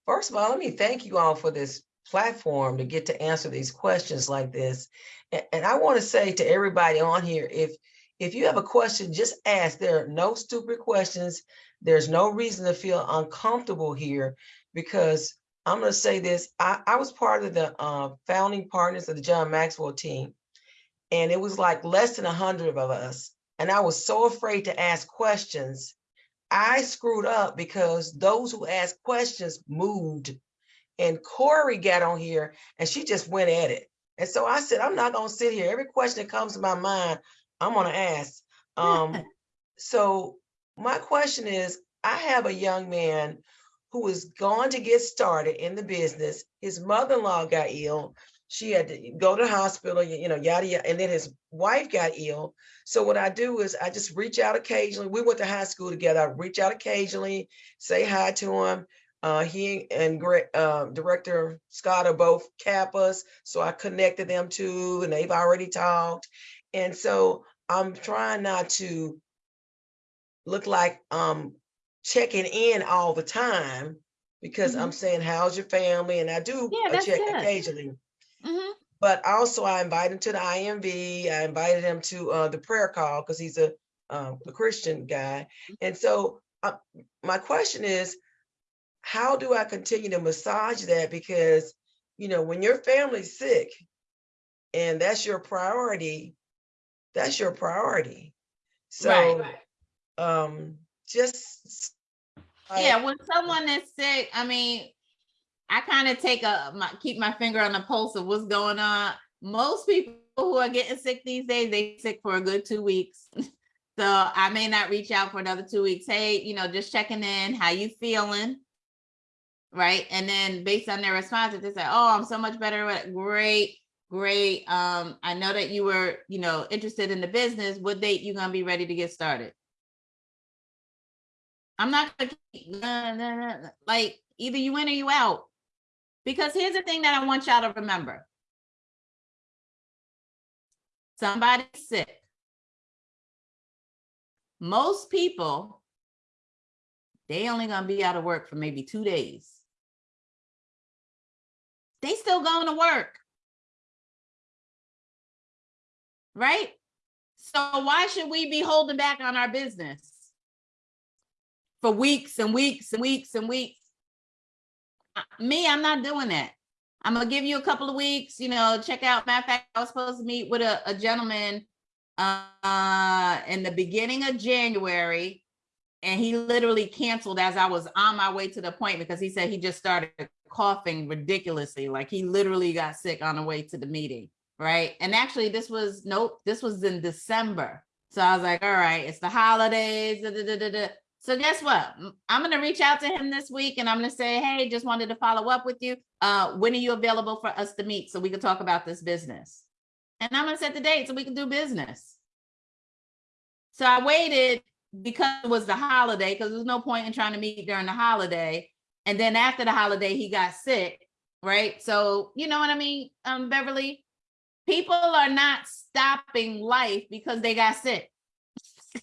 Speaker 6: First of all, let me thank you all for this platform to get to answer these questions like this. A- And, I want to say to everybody on here, if if you have a question, just ask. There are no stupid questions. There's no reason to feel uncomfortable here because I'm gonna say this, I, I was part of the uh, founding partners of the John Maxwell team. And it was like less than a hundred of us. And I was so afraid to ask questions. I screwed up because those who asked questions moved. And Corey got on here and she just went at it. And so I said, I'm not gonna sit here. Every question that comes to my mind, I'm gonna ask. Um, [laughs] so my question is, I have a young man who is going to get started in the business. His mother-in-law got ill. She had to go to the hospital, you know, yada, yada, and then his wife got ill. So what I do is I just reach out occasionally. We went to high school together. I reach out occasionally, say hi to him. Uh, he and uh, Director Scott are both Kappas, so I connected them too, and they've already talked. And so I'm trying not to look like um checking in all the time because I'm saying, how's your family? And I do
Speaker 1: Mm-hmm. Yeah,
Speaker 6: check
Speaker 1: good.
Speaker 6: occasionally.
Speaker 1: Mhm.
Speaker 6: But also I invited him to the IMV. I invited him to uh, the prayer call because he's a, um, a Christian guy. And so uh, my question is, how do I continue to massage that? Because, you know, when your family's sick and that's your priority, that's your priority. So, um, just.
Speaker 1: Yeah, when someone is sick, I mean, I kind of take a, my, keep my finger on the pulse of what's going on. Most people who are getting sick these days, they sick for a good two weeks. [laughs] So I may not reach out for another two weeks. Hey, you know, just checking in, how you feeling? Right? And then based on their response, if they say, oh, I'm so much better, great, great. Um, I know that you were, you know, interested in the business. What date you gonna be ready to get started? I'm not gonna keep, nah, nah, nah, like either you in or you out. Because here's the thing that I want y'all to remember. Somebody's sick. Most people, they only gonna be out of work for maybe two days. They still going to work. Right? So why should we be holding back on our business? For weeks and weeks and weeks and weeks? Uh, Me, I'm not doing that. I'm gonna give you a couple of weeks, you know, check out, matter of fact, I was supposed to meet with a, a gentleman uh, in the beginning of January. And he literally canceled as I was on my way to the appointment because he said he just started coughing ridiculously. Like he literally got sick on the way to the meeting, right? And actually this was, nope, this was in December. So I was like, all right, it's the holidays. da, da, da. So guess what? I'm gonna reach out to him this week and I'm gonna say, hey, just wanted to follow up with you. Uh, when are you available for us to meet so we can talk about this business? And I'm gonna set the date so we can do business. So I waited because it was the holiday, because there's no point in trying to meet during the holiday. And then after the holiday, he got sick, right? So you know what I mean, um, Beverly? People are not stopping life because they got sick. [laughs]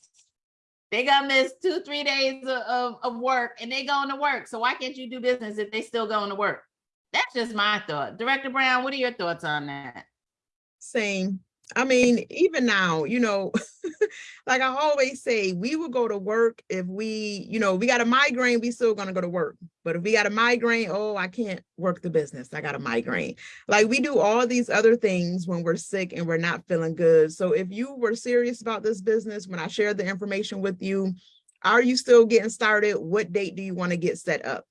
Speaker 1: They got miss two, three days of, of, of work and they going to work. So why can't you do business if they still going to work? That's just my thought. Director Brown, what are your thoughts on that?
Speaker 3: Same. I mean, even now, you know, [laughs] like I always say, we will go to work if we, you know, we got a migraine, we still gonna go to work. But if we got a migraine, oh, I can't work the business. I got a migraine. Like we do all these other things when we're sick and we're not feeling good. So if you were serious about this business, when I shared the information with you, are you still getting started? What date do you want to get set up?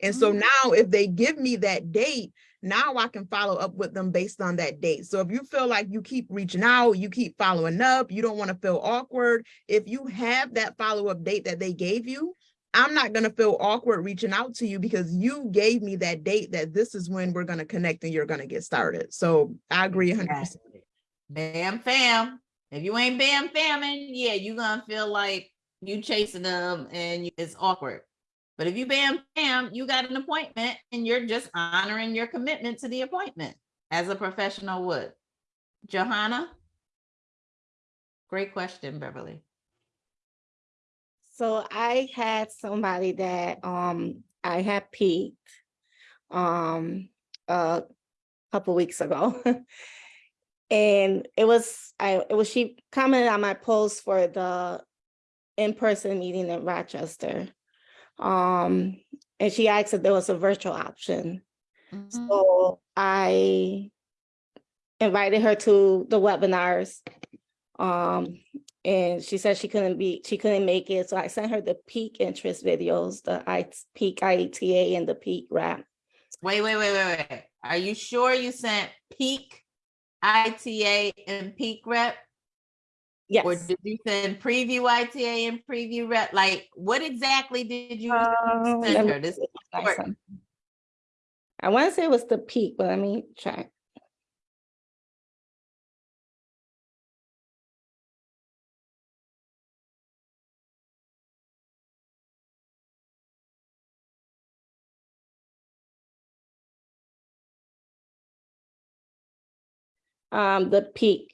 Speaker 3: And so
Speaker 1: Mhm.
Speaker 3: now if they give me that date, now I can follow up with them based on that date. So if you feel like you keep reaching out, you keep following up, you don't want to feel awkward. If you have that follow-up date that they gave you, I'm not going to feel awkward reaching out to you because you gave me that date that this is when we're going to connect and you're going to get started. So I agree 100%.
Speaker 1: Exactly. Bam fam. If you ain't bam famming, yeah, you're gonna feel like you chasing them and it's awkward. But if you bam bam, you got an appointment and you're just honoring your commitment to the appointment as a professional would. Johanna? Great question, Beverly.
Speaker 8: So I had somebody that um I had piqued um a couple weeks ago. [laughs]
Speaker 12: And it was, I, it was, she commented on my post for the in-person meeting in Rochester. Um, and she asked if there was a virtual option.
Speaker 1: Mhm.
Speaker 12: So I invited her to the webinars. Um, and she said she couldn't be, she couldn't make it. So I sent her the pique interest videos, the I pique IETA and the pique rap.
Speaker 1: Wait, wait, wait, wait, wait. Are you sure you sent pique ITA and pique rep? Or did you send preview ITA and preview rep? Like, what exactly did you
Speaker 12: let
Speaker 1: send her? This is
Speaker 12: see I
Speaker 1: important.
Speaker 12: I want to say it was the pique, but let me check. Um, the pique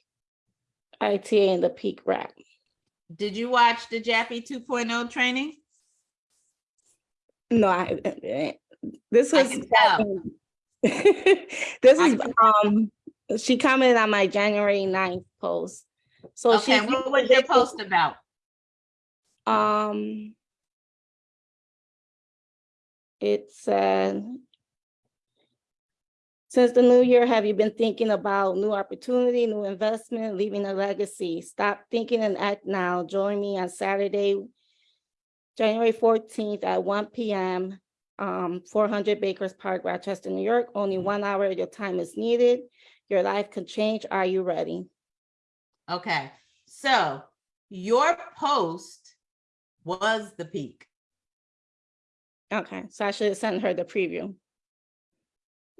Speaker 12: ITA and the pique rack.
Speaker 1: Did you watch the Jappy 2.0 training?
Speaker 12: No, I, this was. This
Speaker 1: I [laughs]
Speaker 12: is, um, she commented on my January 9th post. So she.
Speaker 1: Okay, what was your post about?
Speaker 12: Um. It said. Since the new year, have you been thinking about new opportunity, new investment, leaving a legacy? Stop thinking and act now. Join me on Saturday, January fourteenth at one P M. Um, four hundred Bakers Park, Rochester, New York. Only one hour of your time is needed. Your life can change. Are you ready?
Speaker 1: Okay, so your post was the pique.
Speaker 12: Okay, so I should have sent her the preview.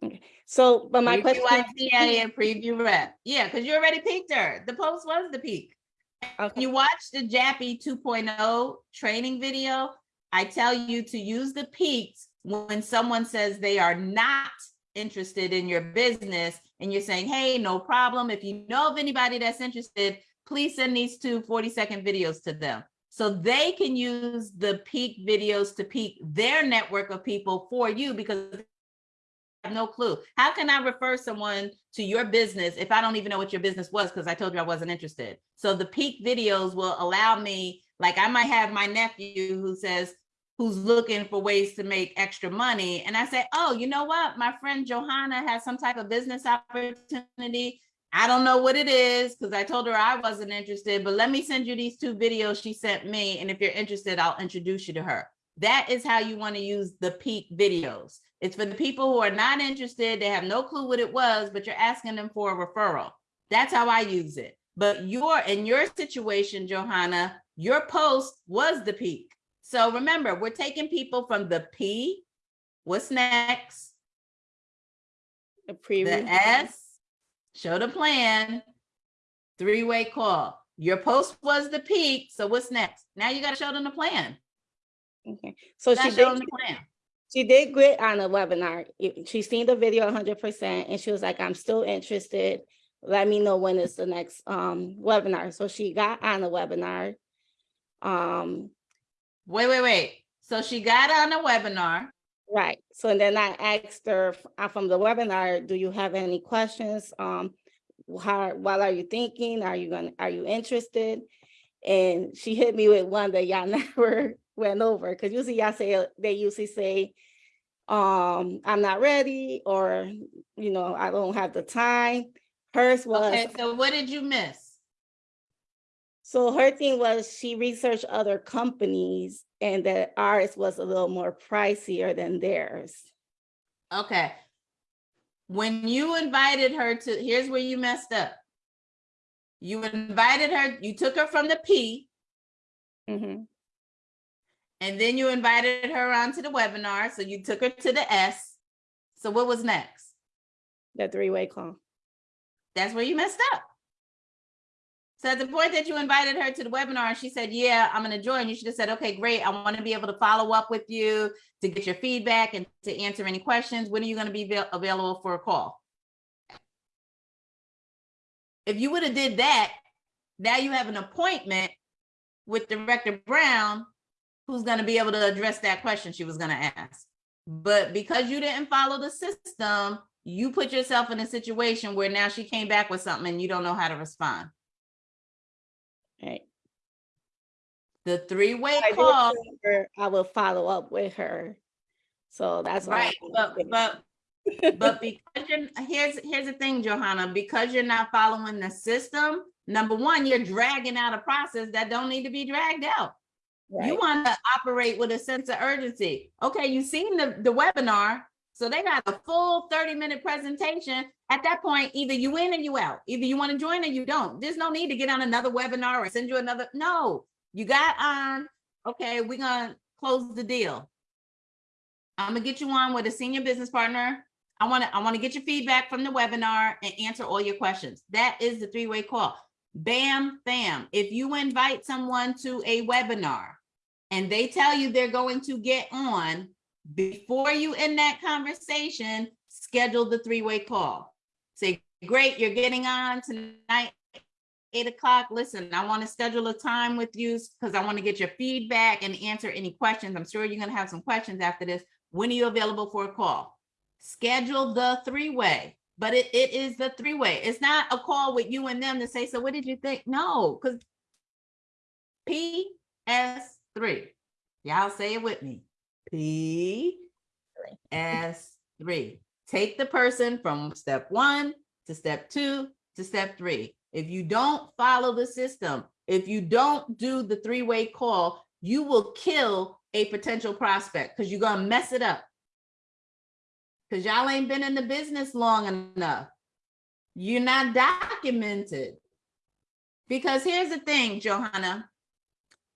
Speaker 12: Okay, so, but my
Speaker 1: Preview
Speaker 12: question.
Speaker 1: ITA and preview rep. Yeah, because you already piqued her. The post was the pique.
Speaker 12: Okay,
Speaker 1: you watch the Jappy 2.0 training video, I tell you to use the piques when someone says they are not interested in your business and you're saying, hey, no problem. If you know of anybody that's interested, please send these two 40 second videos to them. So they can use the pique videos to pique their network of people for you because have no clue. How can I refer someone to your business if I don't even know what your business was because I told you I wasn't interested? So the pique videos will allow me, like I might have my nephew who says, who's looking for ways to make extra money. And I say, oh, you know what? My friend Johanna has some type of business opportunity. I don't know what it is because I told her I wasn't interested, but let me send you these two videos she sent me. And if you're interested, I'll introduce you to her. That is how you want to use the pique videos. It's for the people who are not interested, they have no clue what it was, but you're asking them for a referral. That's how I use it. But your in your situation, Johanna, your post was the pique. So remember, we're taking people from the P, what's next?
Speaker 12: the
Speaker 1: The
Speaker 12: preview.
Speaker 1: S, show the plan, three-way call. Your post was the pique, so what's next? Now you gotta show them the plan.
Speaker 12: Okay, so she
Speaker 1: gotta show them the plan.
Speaker 12: She did great on the webinar. She seen the video hundred percent and she was like, I'm still interested. Let me know when is the next um webinar. So she got on the webinar. Um,
Speaker 1: Wait, wait, wait. So she got on a webinar.
Speaker 12: right, so then I asked her uh, from the webinar, do you have any questions? Um, how, what are you thinking? Are you gonna, are you interested? And she hit me with one that y'all [laughs] never went over, because usually y'all say, they usually say, um, I'm not ready, or, you know, I don't have the time. Hers was,
Speaker 1: Okay, so what did you miss?
Speaker 12: so her thing was she researched other companies and that ours was a little more pricier than theirs.
Speaker 1: Okay. When you invited her to, here's where you messed up. You invited her, you took her from the P,
Speaker 12: Mhm.
Speaker 1: And then you invited her onto the webinar, so you took her to the S. So what was next?
Speaker 12: The three-way call.
Speaker 1: That's where you messed up. So at the point that you invited her to the webinar and she said, yeah, I'm gonna join, you should have said, okay, great. I want to be able to follow up with you to get your feedback and to answer any questions. When are you gonna be available for a call? If you would have did that, now you have an appointment with Director Brown, who's gonna be able to address that question she was gonna ask. But because you didn't follow the system, you put yourself in a situation where now she came back with something and you don't know how to respond.
Speaker 12: Right.
Speaker 1: The three-way call,
Speaker 12: her I will follow up with her. So that's
Speaker 1: right, but, but, but [laughs] because you're, here's, here's the thing, Johanna, because you're not following the system, number one, you're dragging out a process that don't need to be dragged out. You want to operate with a sense of urgency. Okay, you've seen the, the webinar, so they got a full 30-minute presentation. At that point, either you in or you out. Either you want to join or you don't. There's no need to get on another webinar or send you another, no. You got on, okay, we're gonna close the deal. I'm gonna get you on with a senior business partner. I wanna, I wanna get your feedback from the webinar and answer all your questions. That is the three-way call. Bam, bam. If you invite someone to a webinar and they tell you they're going to get on, before you end that conversation, schedule the three-way call. Say, great, you're getting on tonight, eight o'clock. Listen, I want to schedule a time with you because I want to get your feedback and answer any questions. I'm sure you're going to have some questions after this. When are you available for a call? Schedule the three-way, but it, it is the three-way. It's not a call with you and them to say, so what did you think? No, because PS three. Y'all say it with me. P S three. Take the person from step one to step two to step three. If you don't follow the system, if you don't do the three-way call, you will kill a potential prospect because you're gonna mess it up. Because y'all ain't been in the business long enough. You're not documented. Because here's the thing, Johanna.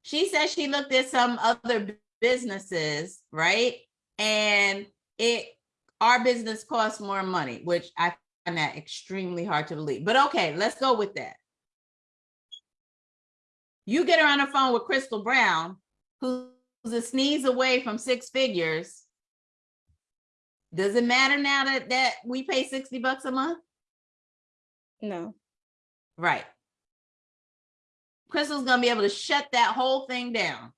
Speaker 1: She said she looked at some other businesses, right? And it, our business costs more money, which I find that extremely hard to believe. But okay, let's go with that. You get her on the phone with Crystal Brown, who's a sneeze away from six figures. Does it matter now that, that we pay 60 bucks a month?
Speaker 12: No.
Speaker 1: Right. Crystal's gonna be able to shut that whole thing down.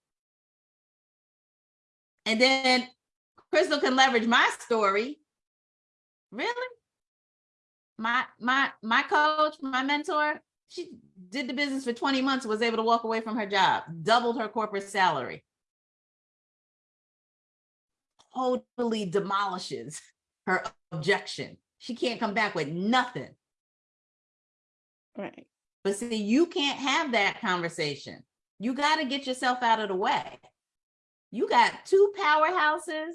Speaker 1: And then Crystal can leverage my story. Really? My my my coach, my mentor, she did the business for 20 months, was able to walk away from her job, doubled her corporate salary. Totally demolishes her objection. She can't come back with nothing.
Speaker 12: Right.
Speaker 1: But see, you can't have that conversation. You got to get yourself out of the way. You got two powerhouses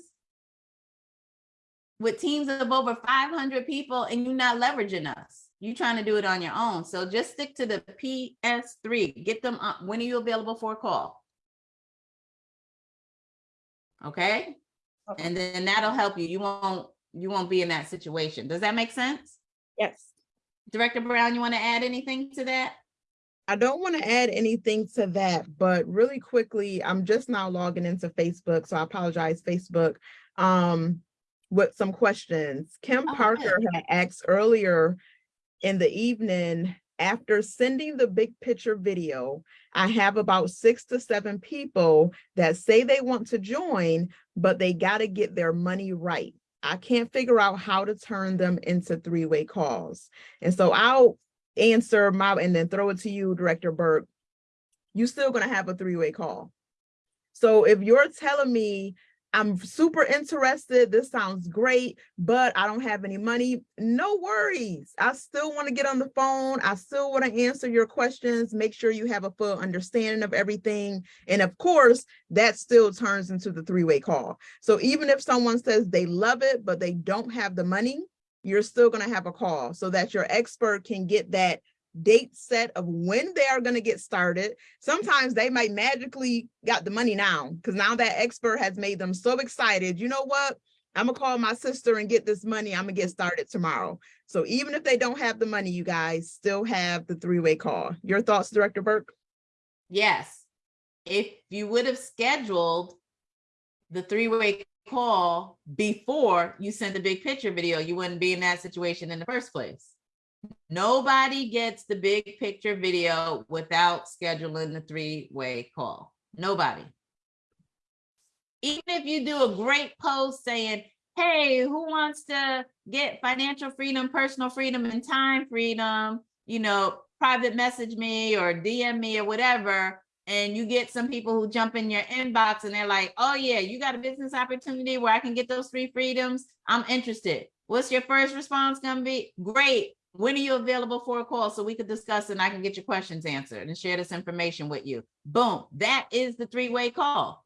Speaker 1: with teams of over 500 people and you're not leveraging us. You're trying to do it on your own. So just stick to the PS3. Get them up. When are you available for a call? Okay? And then that'll help you. You won't you won't be in that situation. Does that make sense?
Speaker 12: Yes.
Speaker 1: Director Brown, you want to add anything to that?
Speaker 3: I don't want to add anything to that, but really quickly, I'm just now logging into Facebook, so I apologize, Facebook, um, with some questions. Kim
Speaker 1: Oh,
Speaker 3: Parker had asked earlier in the evening, after sending the big picture video, I have about six to seven people that say they want to join, but they got to get their money right. I can't figure out how to turn them into three-way calls. And so I'll answer my, and then throw it to you, Director Burke. you're still gonna have a three-way call. So if you're telling me, I'm super interested, this sounds great, but I don't have any money, no worries. I still wanna get on the phone. I still wanna answer your questions, make sure you have a full understanding of everything. And of course, that still turns into the three-way call. So even if someone says they love it, but they don't have the money, you're still gonna have a call so that your expert can get that date set of when they are gonna get started. Sometimes they might magically got the money now, because now that expert has made them so excited, you know what? I'm gonna call my sister and get this money, I'm gonna get started tomorrow. So even if they don't have the money, you guys still have the three-way call. Your thoughts, Director Burke?
Speaker 1: Yes. If you would have scheduled the three-way call before you sent the big picture video, you wouldn't be in that situation in the first place. Nobody gets the big picture video without scheduling the three-way call. Nobody. Even if you do a great post saying, hey, who wants to get financial freedom, personal freedom, and time freedom? You know, private message me or DM me or whatever. And you get some people who jump in your inbox and they're like, oh yeah, you got a business opportunity where I can get those three freedoms. I'm interested. What's your first response gonna be? Great. When are you available for a call so we could discuss and I can get your questions answered and share this information with you? Boom. That is the three-way call.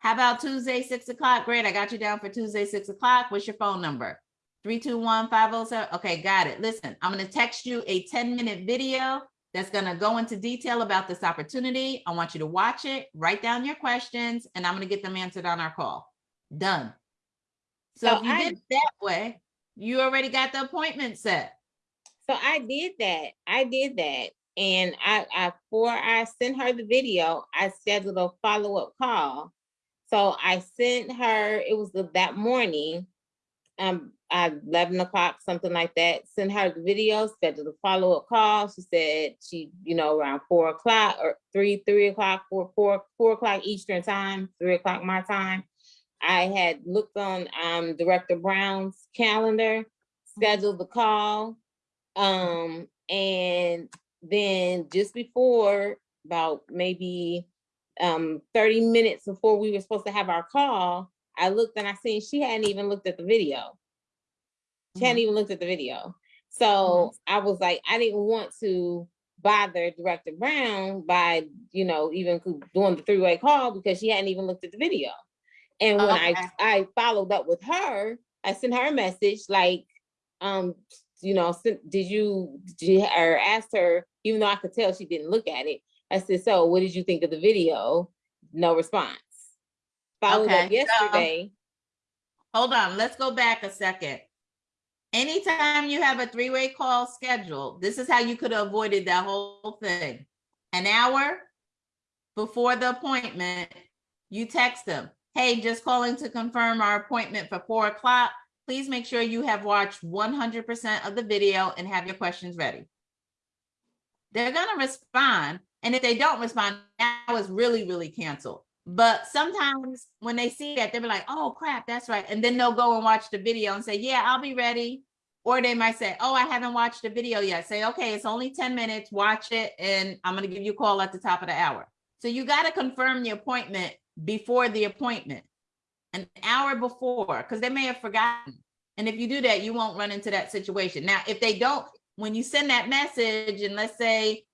Speaker 1: How about Tuesday, six o'clock? Great, I got you down for Tuesday, six o'clock. What's your phone number? 321-507. Okay, got it. Listen, I'm gonna text you a 10-minute video that's gonna go into detail about this opportunity. I want you to watch it, write down your questions, and I'm gonna get them answered on our call. Done. So
Speaker 4: So
Speaker 1: if you
Speaker 4: I-
Speaker 1: did it that way, you already got the appointment set.
Speaker 4: So I did that. I did that. And I, I, before I sent her the video, I scheduled a follow-up call. So I sent her, it was the- that morning, um, at eleven o'clock, something like that, sent her the video, scheduled a follow-up call. She said she, you know, around four o'clock or three, three o'clock, four, four, four o'clock Eastern time, three o'clock my time. I had looked on, um, Director Brown's calendar, scheduled the call. Um, and then just before, about maybe um thirty minutes before we were supposed to have our call, I looked and I seen she hadn't even looked at the video. She hadn't even looked at the video. So I was like, I didn't want to bother Director Brown by, you know, even doing the three-way call because she hadn't even looked at the video. And when I, I followed up with her, I sent her a message like, um, you know, did you, did you, or asked her, even though I could tell she didn't look at it. I said, so what did you think of the video? No response. Followed up
Speaker 1: Okay, so-
Speaker 4: yesterday.
Speaker 1: Hold on, let's go back a second. Anytime you have a three-way call scheduled, this is how you could have avoided that whole thing. An hour before the appointment, you text them, hey, just calling to confirm our appointment for four o'clock. Please make sure you have watched one hundred percent of the video and have your questions ready. They're gonna respond, and if they don't respond, now it's really, really canceled. But sometimes when they see that, they'll be like, oh crap, that's right. And then they'll go and watch the video and say, yeah, I'll be ready. Or they might say, oh, I haven't watched the video yet. Say, okay, it's only 10 minutes, watch it, and I'm gonna give you a call at the top of the hour. So you gotta confirm the appointment before the appointment, an hour before, because they may have forgotten. And if you do that, you won't run into that situation. Now, if they don't, when you send that message, and let's say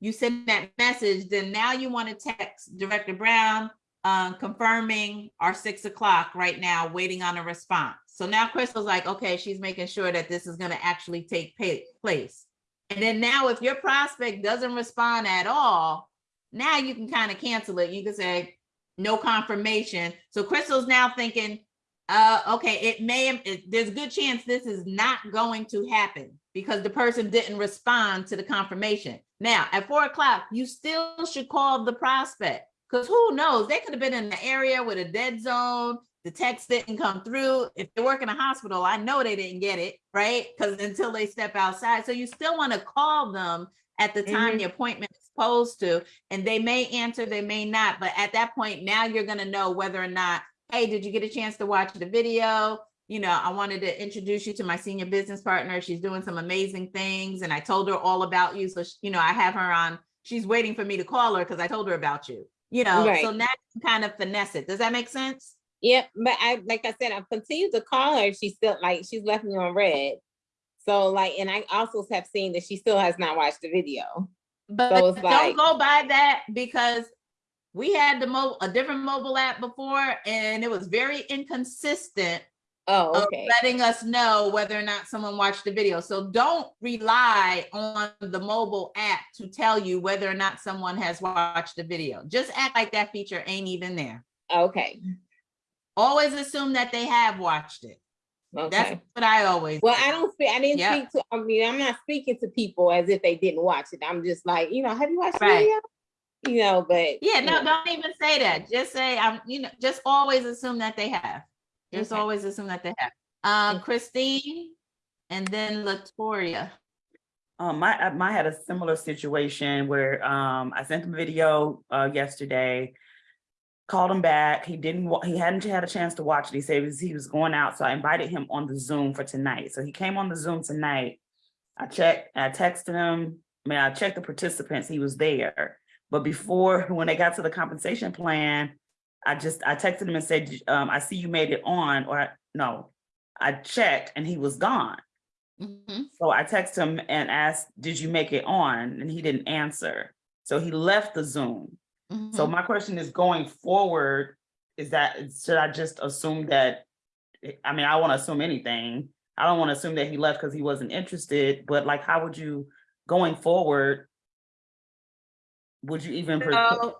Speaker 1: you send that message, then now you want to text Director Brown um, confirming our six o'clock right now, waiting on a response. So now Crystal's like, okay, she's making sure that this is going to actually take place. And then now if your prospect doesn't respond at all, now you can kind of cancel it. You can say no confirmation. So Crystal's now thinking, uh, okay, it may, it- there's a good chance this is not going to happen because the person didn't respond to the confirmation. Now, at four o'clock, you still should call the prospect because who knows? They could have been in the area with a dead zone. The text didn't come through. If they work in a hospital, I know they didn't get it, right? Because until they step outside. So you still want to call them at the time
Speaker 4: Mhm.
Speaker 1: the appointment is supposed to, and they may answer, they may not. But at that point, now you're going to know whether or not, hey, did you get a chance to watch the video? you know, I wanted to introduce you to my senior business partner. She's doing some amazing things. And I told her all about you. So, she- you know, I have her on, she's waiting for me to call her because I told her about you, you know,
Speaker 4: Right.
Speaker 1: so now you kind of finesse it. Does that make sense?
Speaker 4: Yep, but I, like I said, I've continued to call her. She's still like, she's left me on red. So like, and I also have seen that she still has not watched the video.
Speaker 1: But
Speaker 4: So
Speaker 1: don't
Speaker 4: like-
Speaker 1: go by that because we had the mo, a different mobile app before and it was very inconsistent
Speaker 4: Oh, okay.
Speaker 1: letting us know whether or not someone watched the video. So don't rely on the mobile app to tell you whether or not someone has watched the video. Just act like that feature ain't even there.
Speaker 4: Okay,
Speaker 1: Always assume that they have watched it. That's what I always.
Speaker 4: Well,
Speaker 1: do.
Speaker 4: I don't speak, I didn't
Speaker 1: Yep.
Speaker 4: speak to, I mean, I'm not speaking to people as if they didn't watch it. I'm just like, you know, have you watched the
Speaker 1: Right.
Speaker 4: video? You know, but.
Speaker 1: Yeah, no,
Speaker 4: know,
Speaker 1: don't even say that. Just say, I'm, you know, just always assume that they have. Just
Speaker 4: Okay.
Speaker 1: always assume that they have. Um, Christine and then Latoria.
Speaker 9: Um, my, I I had a similar situation where, um, I sent them a video, uh, yesterday. Called him back. He didn't, he hadn't had a chance to watch it. He said he was- he was going out, so I invited him on the Zoom for tonight. So he came on the Zoom tonight. I checked, I texted him, I mean, I checked the participants, he was there. But before, [laughs] when they got to the compensation plan, I just, I texted him and said, um, I see you made it on, or no, I checked and he was gone.
Speaker 1: Mhm.
Speaker 9: So I texted him and asked, did you make it on? And he didn't answer. So he left the Zoom. So
Speaker 1: Mhm.
Speaker 9: my question is going forward, is that, should I just assume that? I mean, I want to assume anything. I don't want to assume that he left because he wasn't interested, but like, how would you, going forward? Would you even?
Speaker 1: So,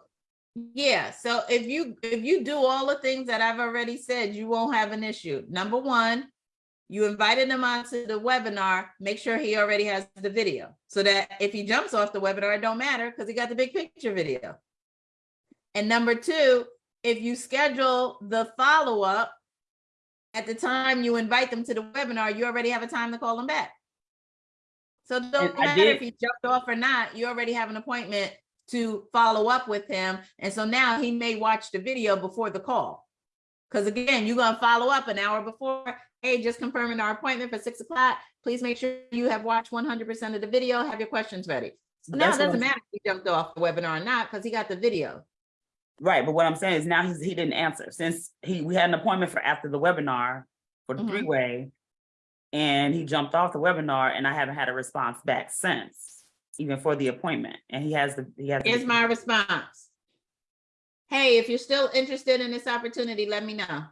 Speaker 1: yeah, so if you, if you do all the things that I've already said, you won't have an issue. Number one, you invited him onto the webinar, make sure he already has the video. So that if he jumps off the webinar, it don't matter because he got the big picture video. And number two, if you schedule the follow-up at the time you invite them to the webinar, you already have a time to call them back. So it don't
Speaker 9: And
Speaker 1: matter if he jumped off or not, you already have an appointment to follow up with him. And so now he may watch the video before the call. Because again, you're gonna follow up an hour before, hey, just confirming our appointment for six o'clock. Please make sure you have watched one hundred percent of the video, have your questions ready. So now it
Speaker 9: That's what
Speaker 1: doesn't matter if he jumped off the webinar or not, because he got the video.
Speaker 9: Right, but what I'm saying is now he's, he didn't answer since he, we had an appointment for after the webinar for the
Speaker 1: Mhm.
Speaker 9: three-way. And he jumped off the webinar and I haven't had a response back since, even for the appointment. And he has the, he has. the-
Speaker 1: my response. Hey, if you're still interested in this opportunity, let me know.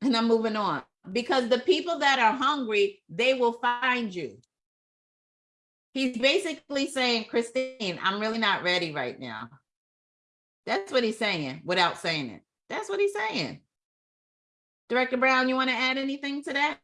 Speaker 1: And I'm moving on. Because the people that are hungry, they will find you. He's basically saying, Christine, I'm really not ready right now. That's what he's saying without saying it. That's what he's saying. Director Brown, you want to add anything to that?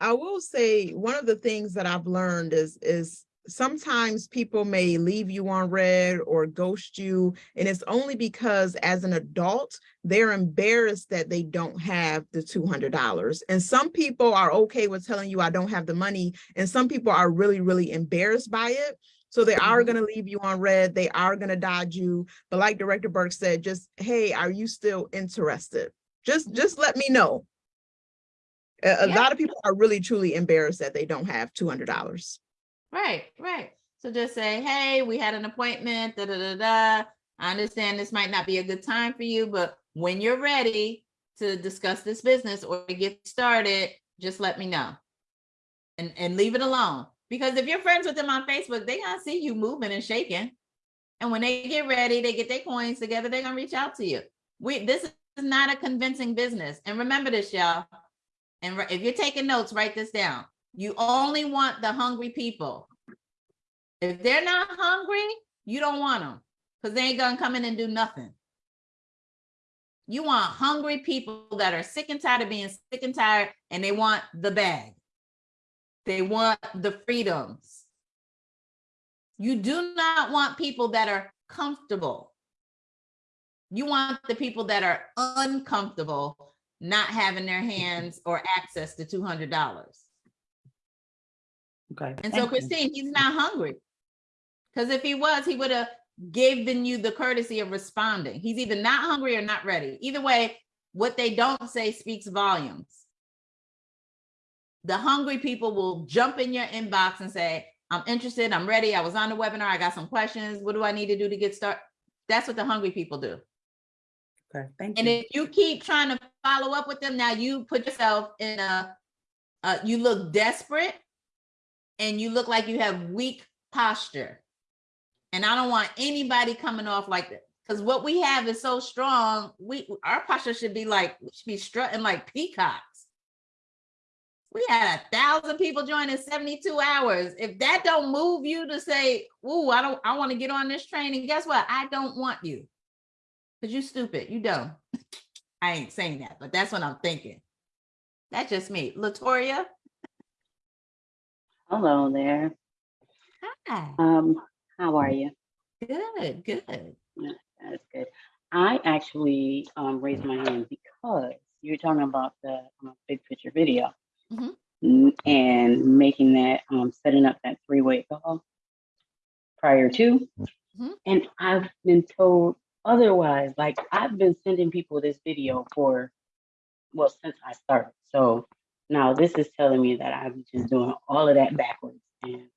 Speaker 3: I will say, one of the things that I've learned is, is sometimes people may leave you on read or ghost you. And it's only because as an adult, they're embarrassed that they don't have the two hundred dollars. And some people are okay with telling you, I don't have the money. And some people are really, really embarrassed by it. So they are
Speaker 1: Mhm.
Speaker 3: gonna leave you on read, they are gonna dodge you. But like Director Burke said, just, hey, are you still interested? Just, just let me know. A, a
Speaker 1: Yeah.
Speaker 3: lot of people are really truly embarrassed that they don't have two hundred dollars.
Speaker 1: Right, right. So just say, hey, we had an appointment, da, da, da, da. I understand this might not be a good time for you, but when you're ready to discuss this business or to get started, just let me know. And, and leave it alone. Because if you're friends with them on Facebook, they gonna see you moving and shaking. And when they get ready, they get their coins together, they're gonna reach out to you. We, this is not a convincing business. And remember this, y'all. And if you're taking notes, write this down. You only want the hungry people. If they're not hungry, you don't want them because they ain't gonna come in and do nothing. You want hungry people that are sick and tired of being sick and tired and they want the bag. They want the freedoms. You do not want people that are comfortable. You want the people that are uncomfortable not having their hands or access to two hundred dollars.
Speaker 9: Okay.
Speaker 1: And so
Speaker 9: you.
Speaker 1: Christine, he's not hungry. Because if he was, he would have given you the courtesy of responding. He's either not hungry or not ready. Either way, what they don't say speaks volumes. The hungry people will jump in your inbox and say, I'm interested, I'm ready, I was on the webinar, I got some questions. What do I need to do to get started? That's what the hungry people do.
Speaker 9: Okay, thank you.
Speaker 1: And if you keep trying to follow up with them, now you put yourself in a, uh, you look desperate and you look like you have weak posture. And I don't want anybody coming off like that. Because what we have is so strong, we our posture should be like, we should be strutting like peacocks. We had a thousand people join in 72 hours. If that don't move you to say, ooh, I don't, I want to get on this train. And guess what? I don't want you. Cause you stupid, you dumb. [laughs] I ain't saying that, but that's what I'm thinking. That's just me. Latoria.
Speaker 13: Hello there.
Speaker 1: Hi.
Speaker 13: Um, how are you?
Speaker 1: Good, good.
Speaker 13: Yeah, That's good. I actually um raised my hand because you're talking about the um, big picture video
Speaker 1: Mhm.
Speaker 13: and making that um setting up that three-way call prior to.
Speaker 1: Mhm.
Speaker 13: And I've been told otherwise, like I've been sending people this video for, well, since I started. So now this is telling me that I'm just doing all of that backwards. And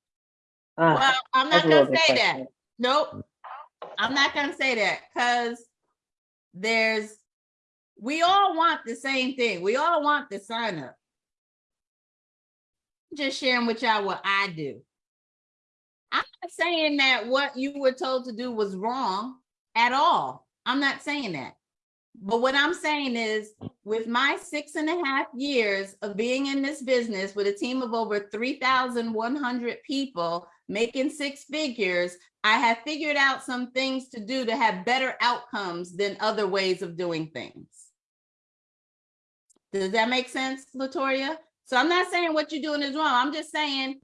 Speaker 13: uh,
Speaker 1: Well, I'm not gonna say that. Nope. I'm not gonna say that because there's, we all want the same thing. We all want the sign up. Just sharing with y'all what I do. I'm not saying that what you were told to do was wrong at all. I'm not saying that. But what I'm saying is, with my six and a half years of being in this business with a team of over 3,100 people making six figures, I have figured out some things to do to have better outcomes than other ways of doing things. Does that make sense, Latoya? So I'm not saying what you're doing is wrong. I'm just saying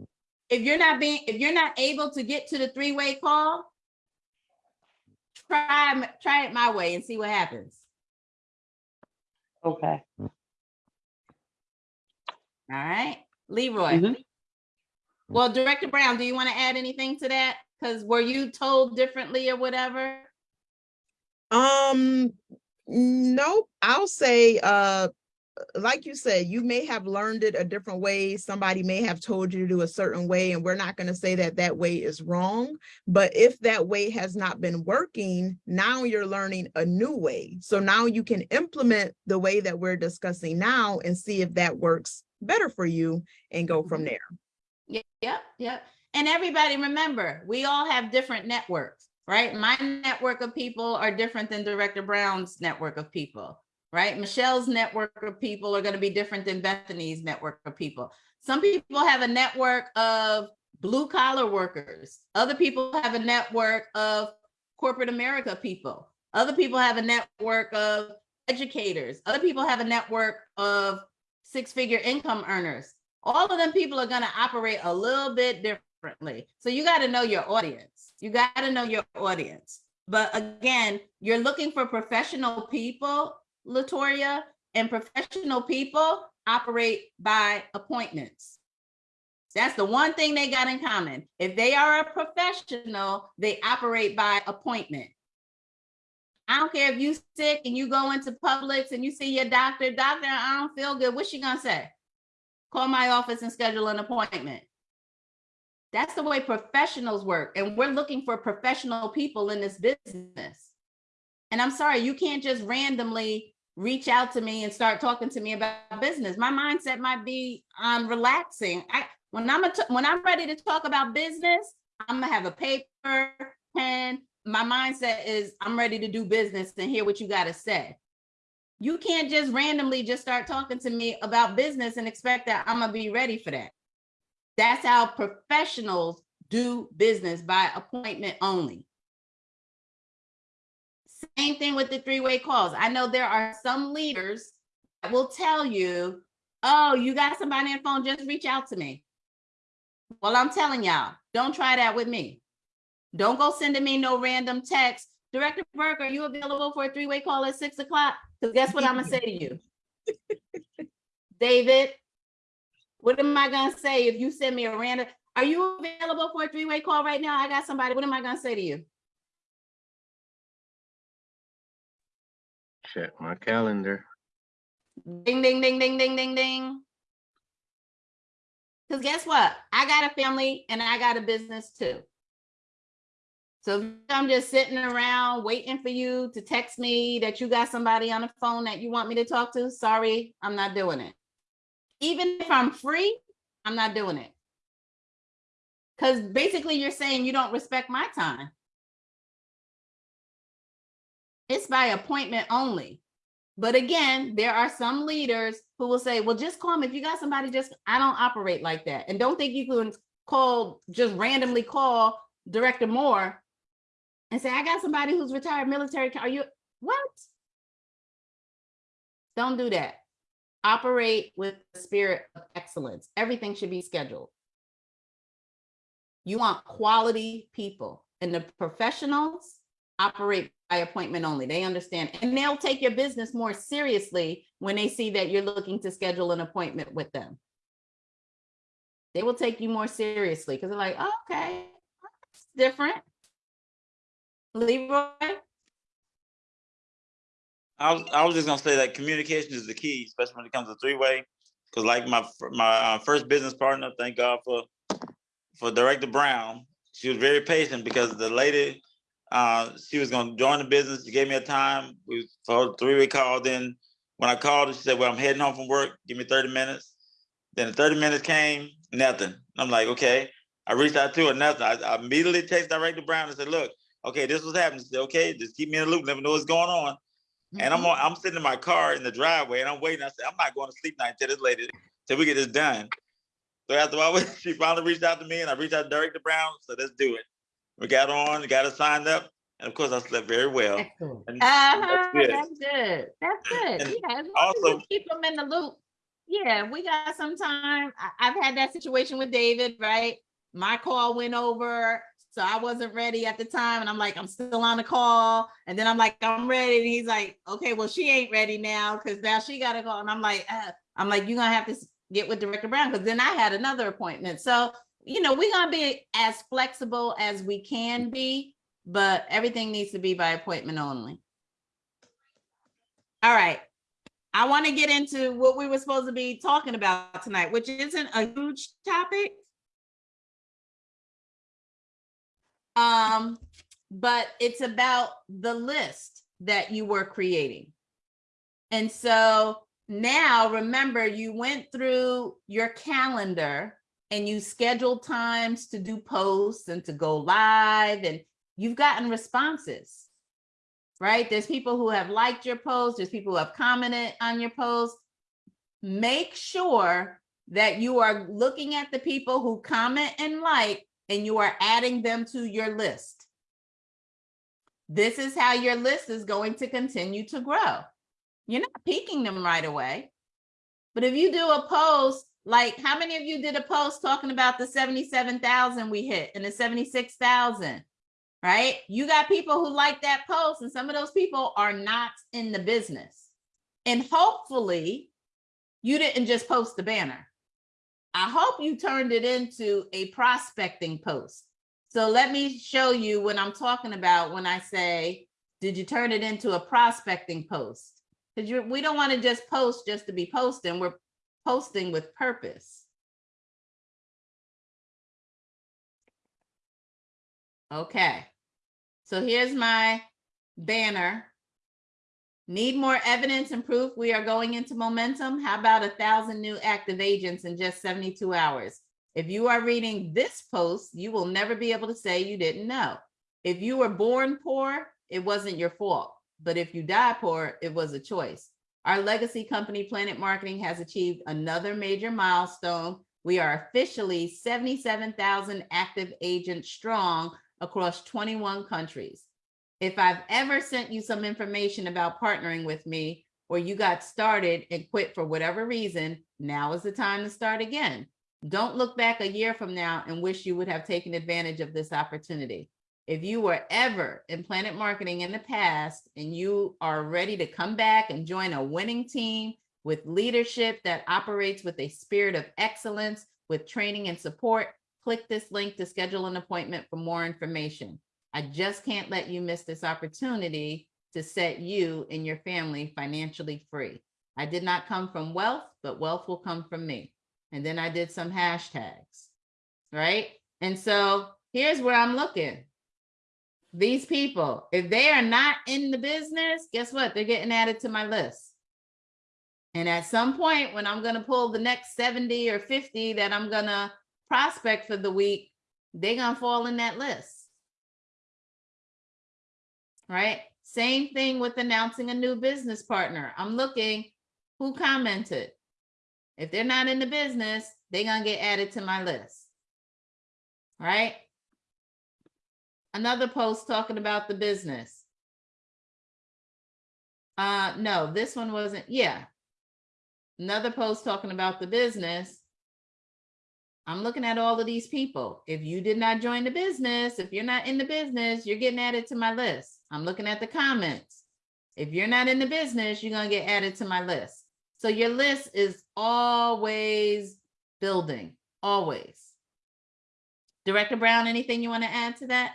Speaker 1: if you're not being, if you're not able to get to the three-way call, try, try it my way and see what happens.
Speaker 13: Okay.
Speaker 1: All right, Leroy.
Speaker 13: Mhm.
Speaker 1: Well, Director Brown, do you want to add anything to that? Because were you told differently or whatever?
Speaker 3: Um, nope, I'll say, uh, like you said, you may have learned it a different way. Somebody may have told you to do a certain way, and we're not going to say that that way is wrong. But if that way has not been working, now you're learning a new way. So now you can implement the way that we're discussing now and see if that works better for you and go from mm-hmm. there.
Speaker 1: Yep, yep, yep. And everybody remember, we all have different networks, right? My network of people are different than Director Brown's network of people, right? Michelle's network of people are going to be different than Bethany's network of people. Some people have a network of blue collar workers. Other people have a network of corporate America people. Other people have a network of educators. Other people have a network of six figure income earners all of them people are going to operate a little bit differently. So you got to know your audience. You got to know your audience. But again, you're looking for professional people, Latoria, and professional people operate by appointments. That's the one thing they got in common. If they are a professional, they operate by appointment. I don't care if you sick and you go into Publix and you see your doctor, doctor, I don't feel good. What's she gonna say? call my office and schedule an appointment. That's the way professionals work. And we're looking for professional people in this business. And I'm sorry, you can't just randomly reach out to me and start talking to me about business. My mindset might be on relaxing. I when I'm a when I'm ready to talk about business, I'm gonna have a paper, pen. My mindset is I'm ready to do business and hear what you got to say. You can't just randomly just start talking to me about business and expect that I'm gonna be ready for that. That's how professionals do business by appointment only. Same thing with the three-way calls. I know there are some leaders that will tell you, oh, you got somebody on the phone, just reach out to me. Well, I'm telling y'all, don't try that with me. Don't go sending me no random text. Director Burke, are you available for a three-way call at six o'clock? Because guess what I'm gonna say to you? [laughs] David, what am I gonna say if you send me a random? Are you available for a three-way call right now? I got somebody. What am I gonna say to you?
Speaker 14: Check my calendar.
Speaker 1: Ding, ding, ding, ding, ding, ding, ding. Because guess what? I got a family and I got a business too. So I'm just sitting around waiting for you to text me that you got somebody on the phone that you want me to talk to, sorry, I'm not doing it. Even if I'm free, I'm not doing it. Because basically you're saying you don't respect my time. It's by appointment only. But again, there are some leaders who will say, well, just call me. If you got somebody, just, I don't operate like that. And don't think you can call, just randomly call Director Moore and say, I got somebody who's retired military. Are you, what? Don't do that. Operate with the spirit of excellence. Everything should be scheduled. You want quality people and the professionals operate appointment only. They understand and they'll take your business more seriously when they see that you're looking to schedule an appointment with them. They will take you more seriously because they're like, oh, okay, that's different. Leroy?
Speaker 11: I was, I was just gonna say that communication is the key, especially when it comes to three-way. Cause like my, my uh, first business partner, thank God for, for Director Brown. She was very patient because the lady, uh, she was gonna join the business. She gave me a time. We, for three-way call, then when I called her, she said, well, I'm heading home from work. Give me thirty minutes. Then the thirty minutes came, nothing. I'm like, okay. I reached out to her, nothing. I I immediately texted Director Brown and said, look, okay, this was happening. She said, okay, just keep me in the loop, let me know what's going on. And I'm on, I'm sitting in my car in the driveway and I'm waiting. I said, I'm not going to sleep night until this lady, till we get this done. So after a while, [laughs] she finally reached out to me and I reached out to Director Brown, so let's do it. We got on, got it signed up, and of course I slept very well.
Speaker 1: Excellent.
Speaker 11: And
Speaker 1: Uh-huh,
Speaker 11: good.
Speaker 1: that's good. That's good.
Speaker 11: And
Speaker 1: Yeah, as long as
Speaker 11: also-
Speaker 1: keep them in the loop. Yeah, we got some time. I, I've had that situation with David, right? My call went over, so I wasn't ready at the time, and I'm like, I'm still on the call, and then I'm like, I'm ready, and he's like, okay, well, she ain't ready now, because now she got to go, and I'm like, uh, I'm like, you're gonna have to get with Director Brown, because then I had another appointment, so you know, we're gonna be as flexible as we can be, but everything needs to be by appointment only. All right. I want to get into what we were supposed to be talking about tonight, which isn't a huge topic. Um, but it's about the list that you were creating. And so now remember, you went through your calendar and you scheduled times to do posts and to go live, and you've gotten responses right? There's people who have liked your post, there's people who have commented on your post. Make sure that you are looking at the people who comment and like, and you are adding them to your list. This is how your list is going to continue to grow. You're not piquing them right away. But if you do a post, like how many of you did a post talking about the 77,000 we hit and the 76,000? right? You got people who like that post, and some of those people are not in the business. And hopefully, you didn't just post the banner. I hope you turned it into a prospecting post. So let me show you what I'm talking about when I say, did you turn it into a prospecting post? Because we don't want to just post just to be posting. We're posting with purpose. Okay. So here's my banner. Need more evidence and proof we are going into momentum? How about a thousand new active agents in just 72 hours? If you are reading this post, you will never be able to say you didn't know. If you were born poor, it wasn't your fault. But if you die poor, it was a choice. Our legacy company, Planet Marketing, has achieved another major milestone. We are officially 77,000 active agents strong across 21 countries. If I've ever sent you some information about partnering with me, or you got started and quit for whatever reason, now is the time to start again. Don't look back a year from now and wish you would have taken advantage of this opportunity. If you were ever in Planet Marketing in the past and you are ready to come back and join a winning team with leadership that operates with a spirit of excellence, with training and support, click this link to schedule an appointment for more information. I just can't let you miss this opportunity to set you and your family financially free. I did not come from wealth, but wealth will come from me. And then I did some hashtags, right? And so here's where I'm looking. These people, if they are not in the business, guess what? They're getting added to my list. And at some point, when I'm gonna pull the next 70 or 50 that I'm gonna prospect for the week, they're gonna fall in that list. Right? Same thing with announcing a new business partner. I'm looking who commented. If they're not in the business, they're gonna get added to my list. Right? Another post talking about the business. Uh, no, this one wasn't, yeah. Another post talking about the business. I'm looking at all of these people. If you did not join the business, if you're not in the business, you're getting added to my list. I'm looking at the comments. If you're not in the business, you're gonna get added to my list. So your list is always building, always. Director Brown, anything you want to add to that?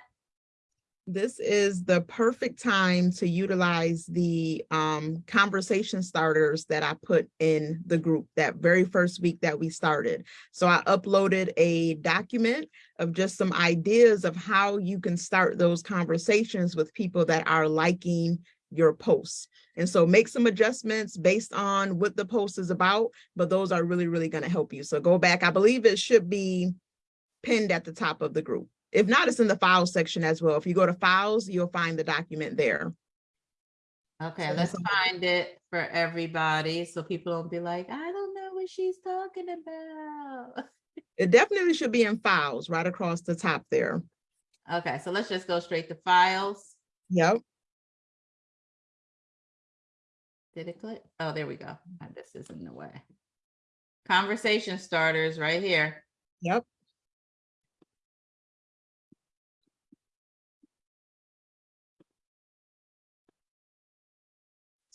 Speaker 3: This is the perfect time to utilize the um, conversation starters that I put in the group that very first week that we started. So I uploaded a document of just some ideas of how you can start those conversations with people that are liking your posts. And so make some adjustments based on what the post is about, but those are really, really going to help you. So go back. I believe it should be pinned at the top of the group. If not, it's in the files section as well. If you go to files, you'll find the document there.
Speaker 1: Okay,
Speaker 3: So
Speaker 1: let's find it for everybody, so people don't be like, I don't know what she's talking about. [laughs]
Speaker 3: It definitely should be in files right across the top there.
Speaker 1: Okay, so let's just go straight to files.
Speaker 3: Yep.
Speaker 1: Did it click? Oh, there we go. This is in the way. Conversation starters right here.
Speaker 3: Yep.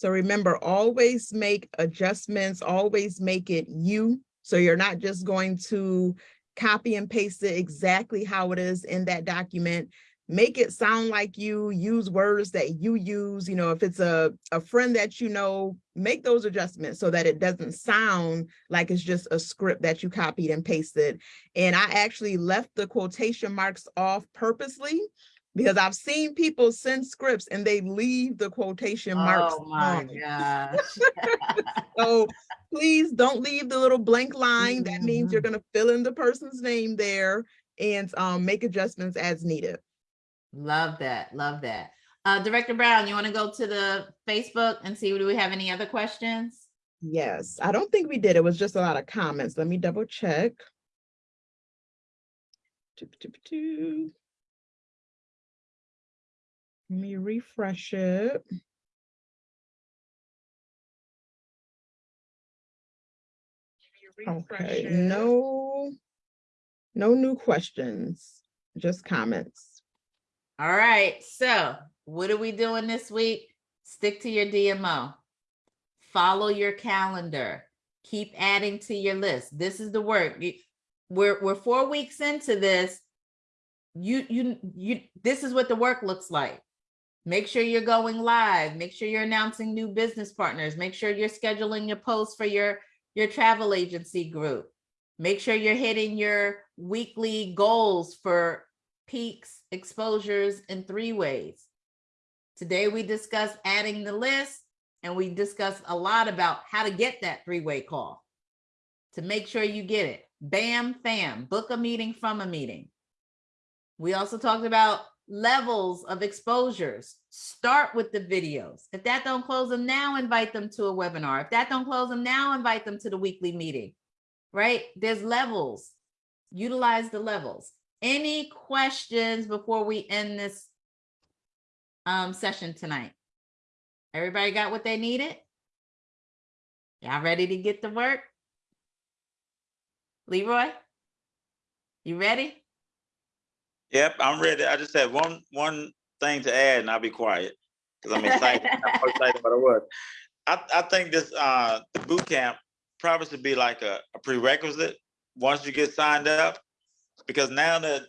Speaker 3: So remember, always make adjustments, always make it you. So you're not just going to copy and paste it exactly how it is in that document. Make it sound like you, use words that you use, you know, if it's a, a friend that you know, make those adjustments so that it doesn't sound like it's just a script that you copied and pasted. And I actually left the quotation marks off purposely because I've seen people send scripts and they leave the quotation marks
Speaker 1: Oh my
Speaker 3: on.
Speaker 1: gosh. [laughs]
Speaker 3: So please don't leave the little blank line. That means
Speaker 1: Mm-hmm.
Speaker 3: you're gonna fill in the person's name there and um, make adjustments as needed.
Speaker 1: Love that, love that. Uh, Director Brown, you want to go to the Facebook and see, do we have any other questions?
Speaker 3: Yes, I don't think we did. It was just a lot of comments. Let me double check. Doop, doop, doop. Let me refresh it. Okay, no, no new questions, just comments.
Speaker 1: All right, so what are we doing this week? Stick to your DMO. Follow your calendar. Keep adding to your list. This is the work. We're, we're four weeks into this. You, you, you, this is what the work looks like. Make sure you're going live. Make sure you're announcing new business partners. Make sure you're scheduling your posts for your, your travel agency group. Make sure you're hitting your weekly goals for piques, exposures, and three ways. Today, we discussed adding the list and we discussed a lot about how to get that three-way call to make sure you get it. Bam, fam, book a meeting from a meeting. We also talked about levels of exposures. Start with the videos. If that don't close them now, invite them to a webinar. If that don't close them now, invite them to the weekly meeting, right? There's levels. Utilize the levels. Any questions before we end this um, session tonight? Everybody got what they needed? Y'all ready to get to work? Leroy? You ready?
Speaker 11: Yep, I'm ready. I just had one, one thing to add and I'll be quiet. Cause I'm excited. [laughs] I'm excited about what. I, I think this, uh, the boot camp probably should be like a a prerequisite once you get signed up. Because now that,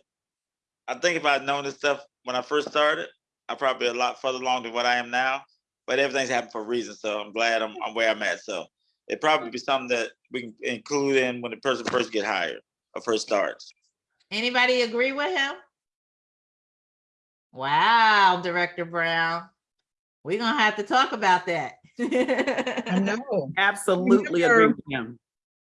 Speaker 11: I think if I'd known this stuff when I first started, I'd probably be a lot further along than what I am now. But everything's happened for a reason, so I'm glad I'm, I'm where I'm at. So it probably be something that we can include in when the person first get hired or first starts.
Speaker 1: Anybody agree with him? Wow, Director Brown. We're gonna have to talk about that.
Speaker 3: I know. [laughs]
Speaker 9: Absolutely agree with him.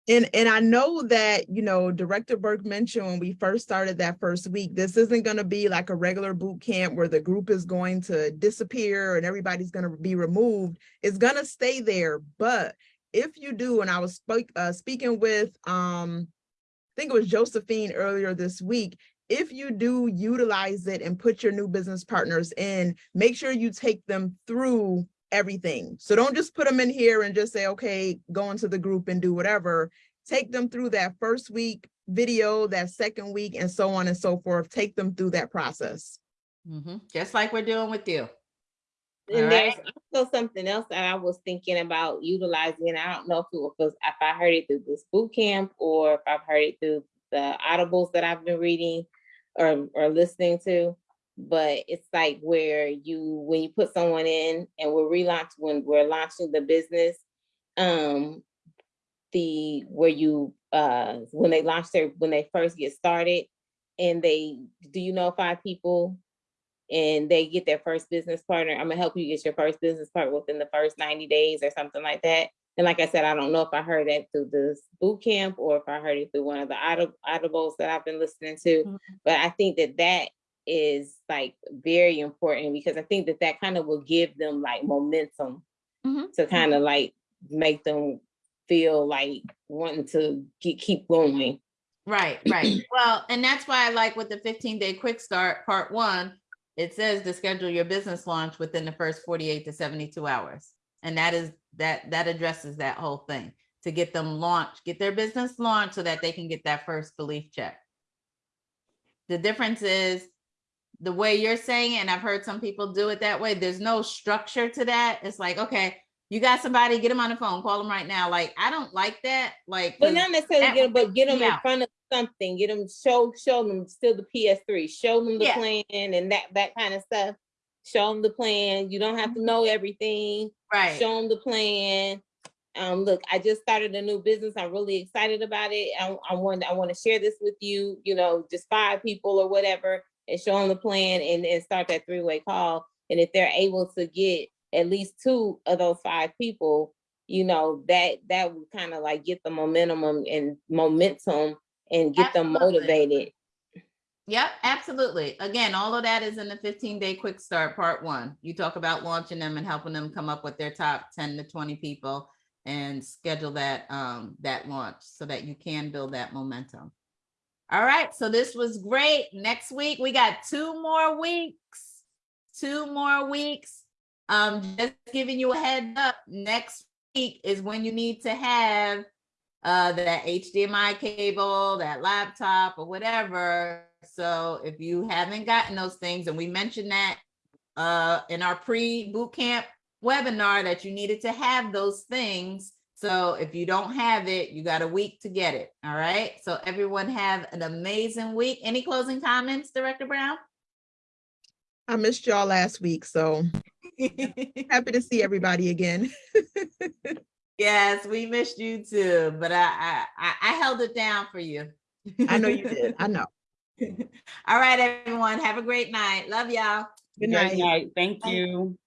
Speaker 3: And, and I know that, you know, Director Burke mentioned when we first started that first week, this isn't going to be like a regular boot camp where the group is going to disappear and everybody's going to be removed. It's going to stay there. But if you do, and I was spoke, uh, speaking with, um, I think it was Josephine earlier this week, if you do utilize it and put your new business partners in, make sure you take them through everything. So don't just put them in here and just say, okay, go into the group and do whatever. Take them through that first week video, that second week, and so on and so forth. Take them through that process.
Speaker 1: Mhm, Just like we're doing with you.
Speaker 4: And
Speaker 1: All
Speaker 4: there's
Speaker 1: right.
Speaker 4: also something else that I was thinking about utilizing. and I don't know if it was if I heard it through this boot camp or if I've heard it through the audibles that I've been reading or or listening to. but it's like where you, when you put someone in and we're relaunch, when we're launching the business, um, the, where you, uh, when they launch their, when they first get started, and they, do you know five people? And they get their first business partner, I'm gonna help you get your first business partner within the first ninety days or something like that. And like I said, I don't know if I heard that through this boot camp or if I heard it through one of the audibles that I've been listening to. But I think that that is like very important because I think that that kind of will give them like momentum
Speaker 1: Mhm.
Speaker 4: to kind of like make them feel like wanting to keep keep going.
Speaker 1: Right, right. [clears throat] Well, and that's why I like with the fifteen day quick start, part one, it says to schedule your business launch within the first forty-eight to seventy-two hours. And that is, that, that addresses that whole thing, to get them launched, get their business launched so that they can get that first belief check. The difference is the way you're saying, it, and I've heard some people do it that way, there's no structure to that. It's like, okay, you got somebody, get them on the phone, call them right now. Like, I don't like that, like.
Speaker 4: But not necessarily
Speaker 1: that
Speaker 4: get them, but get them
Speaker 1: me
Speaker 4: in front of something, get them, show, show them still the PS3, show them the
Speaker 1: Yeah.
Speaker 4: plan and that, that kind of stuff. Show them the plan. You don't have to mm-hmm. know everything.
Speaker 1: Right.
Speaker 4: Show them the plan. Um, look, I just started a new business. I'm really excited about it. I, I want, I want to share this with you, you know, just five people or whatever, and show them the plan and, and start that three-way call. And if they're able to get at least two of those five people, you know, that, that would kind of like get the momentum and momentum and get them motivated.
Speaker 1: Yep, absolutely. Again, all of that is in the fifteen day quick start, part one. You talk about launching them and helping them come up with their top ten to twenty people and schedule that um that launch so that you can build that momentum. All right, so this was great. Next week, we got two more weeks. Two more weeks. Um, just giving you a heads up, next week is when you need to have uh that HDMI cable, that laptop or whatever. So if you haven't gotten those things, and we mentioned that uh in our pre-boot camp webinar that you needed to have those things. So if you don't have it, you got a week to get it. All right. So everyone have an amazing week. Any closing comments, Director Brown?
Speaker 3: I missed y'all last week, so [laughs] happy to see everybody again. [laughs]
Speaker 1: Yes, we missed you too, but I I I I held it down for you.
Speaker 3: I know you [laughs] did. I know. [laughs]
Speaker 1: All right, everyone. Have a great night. Love y'all.
Speaker 3: Good
Speaker 9: Good
Speaker 3: night.
Speaker 9: night. Thank you.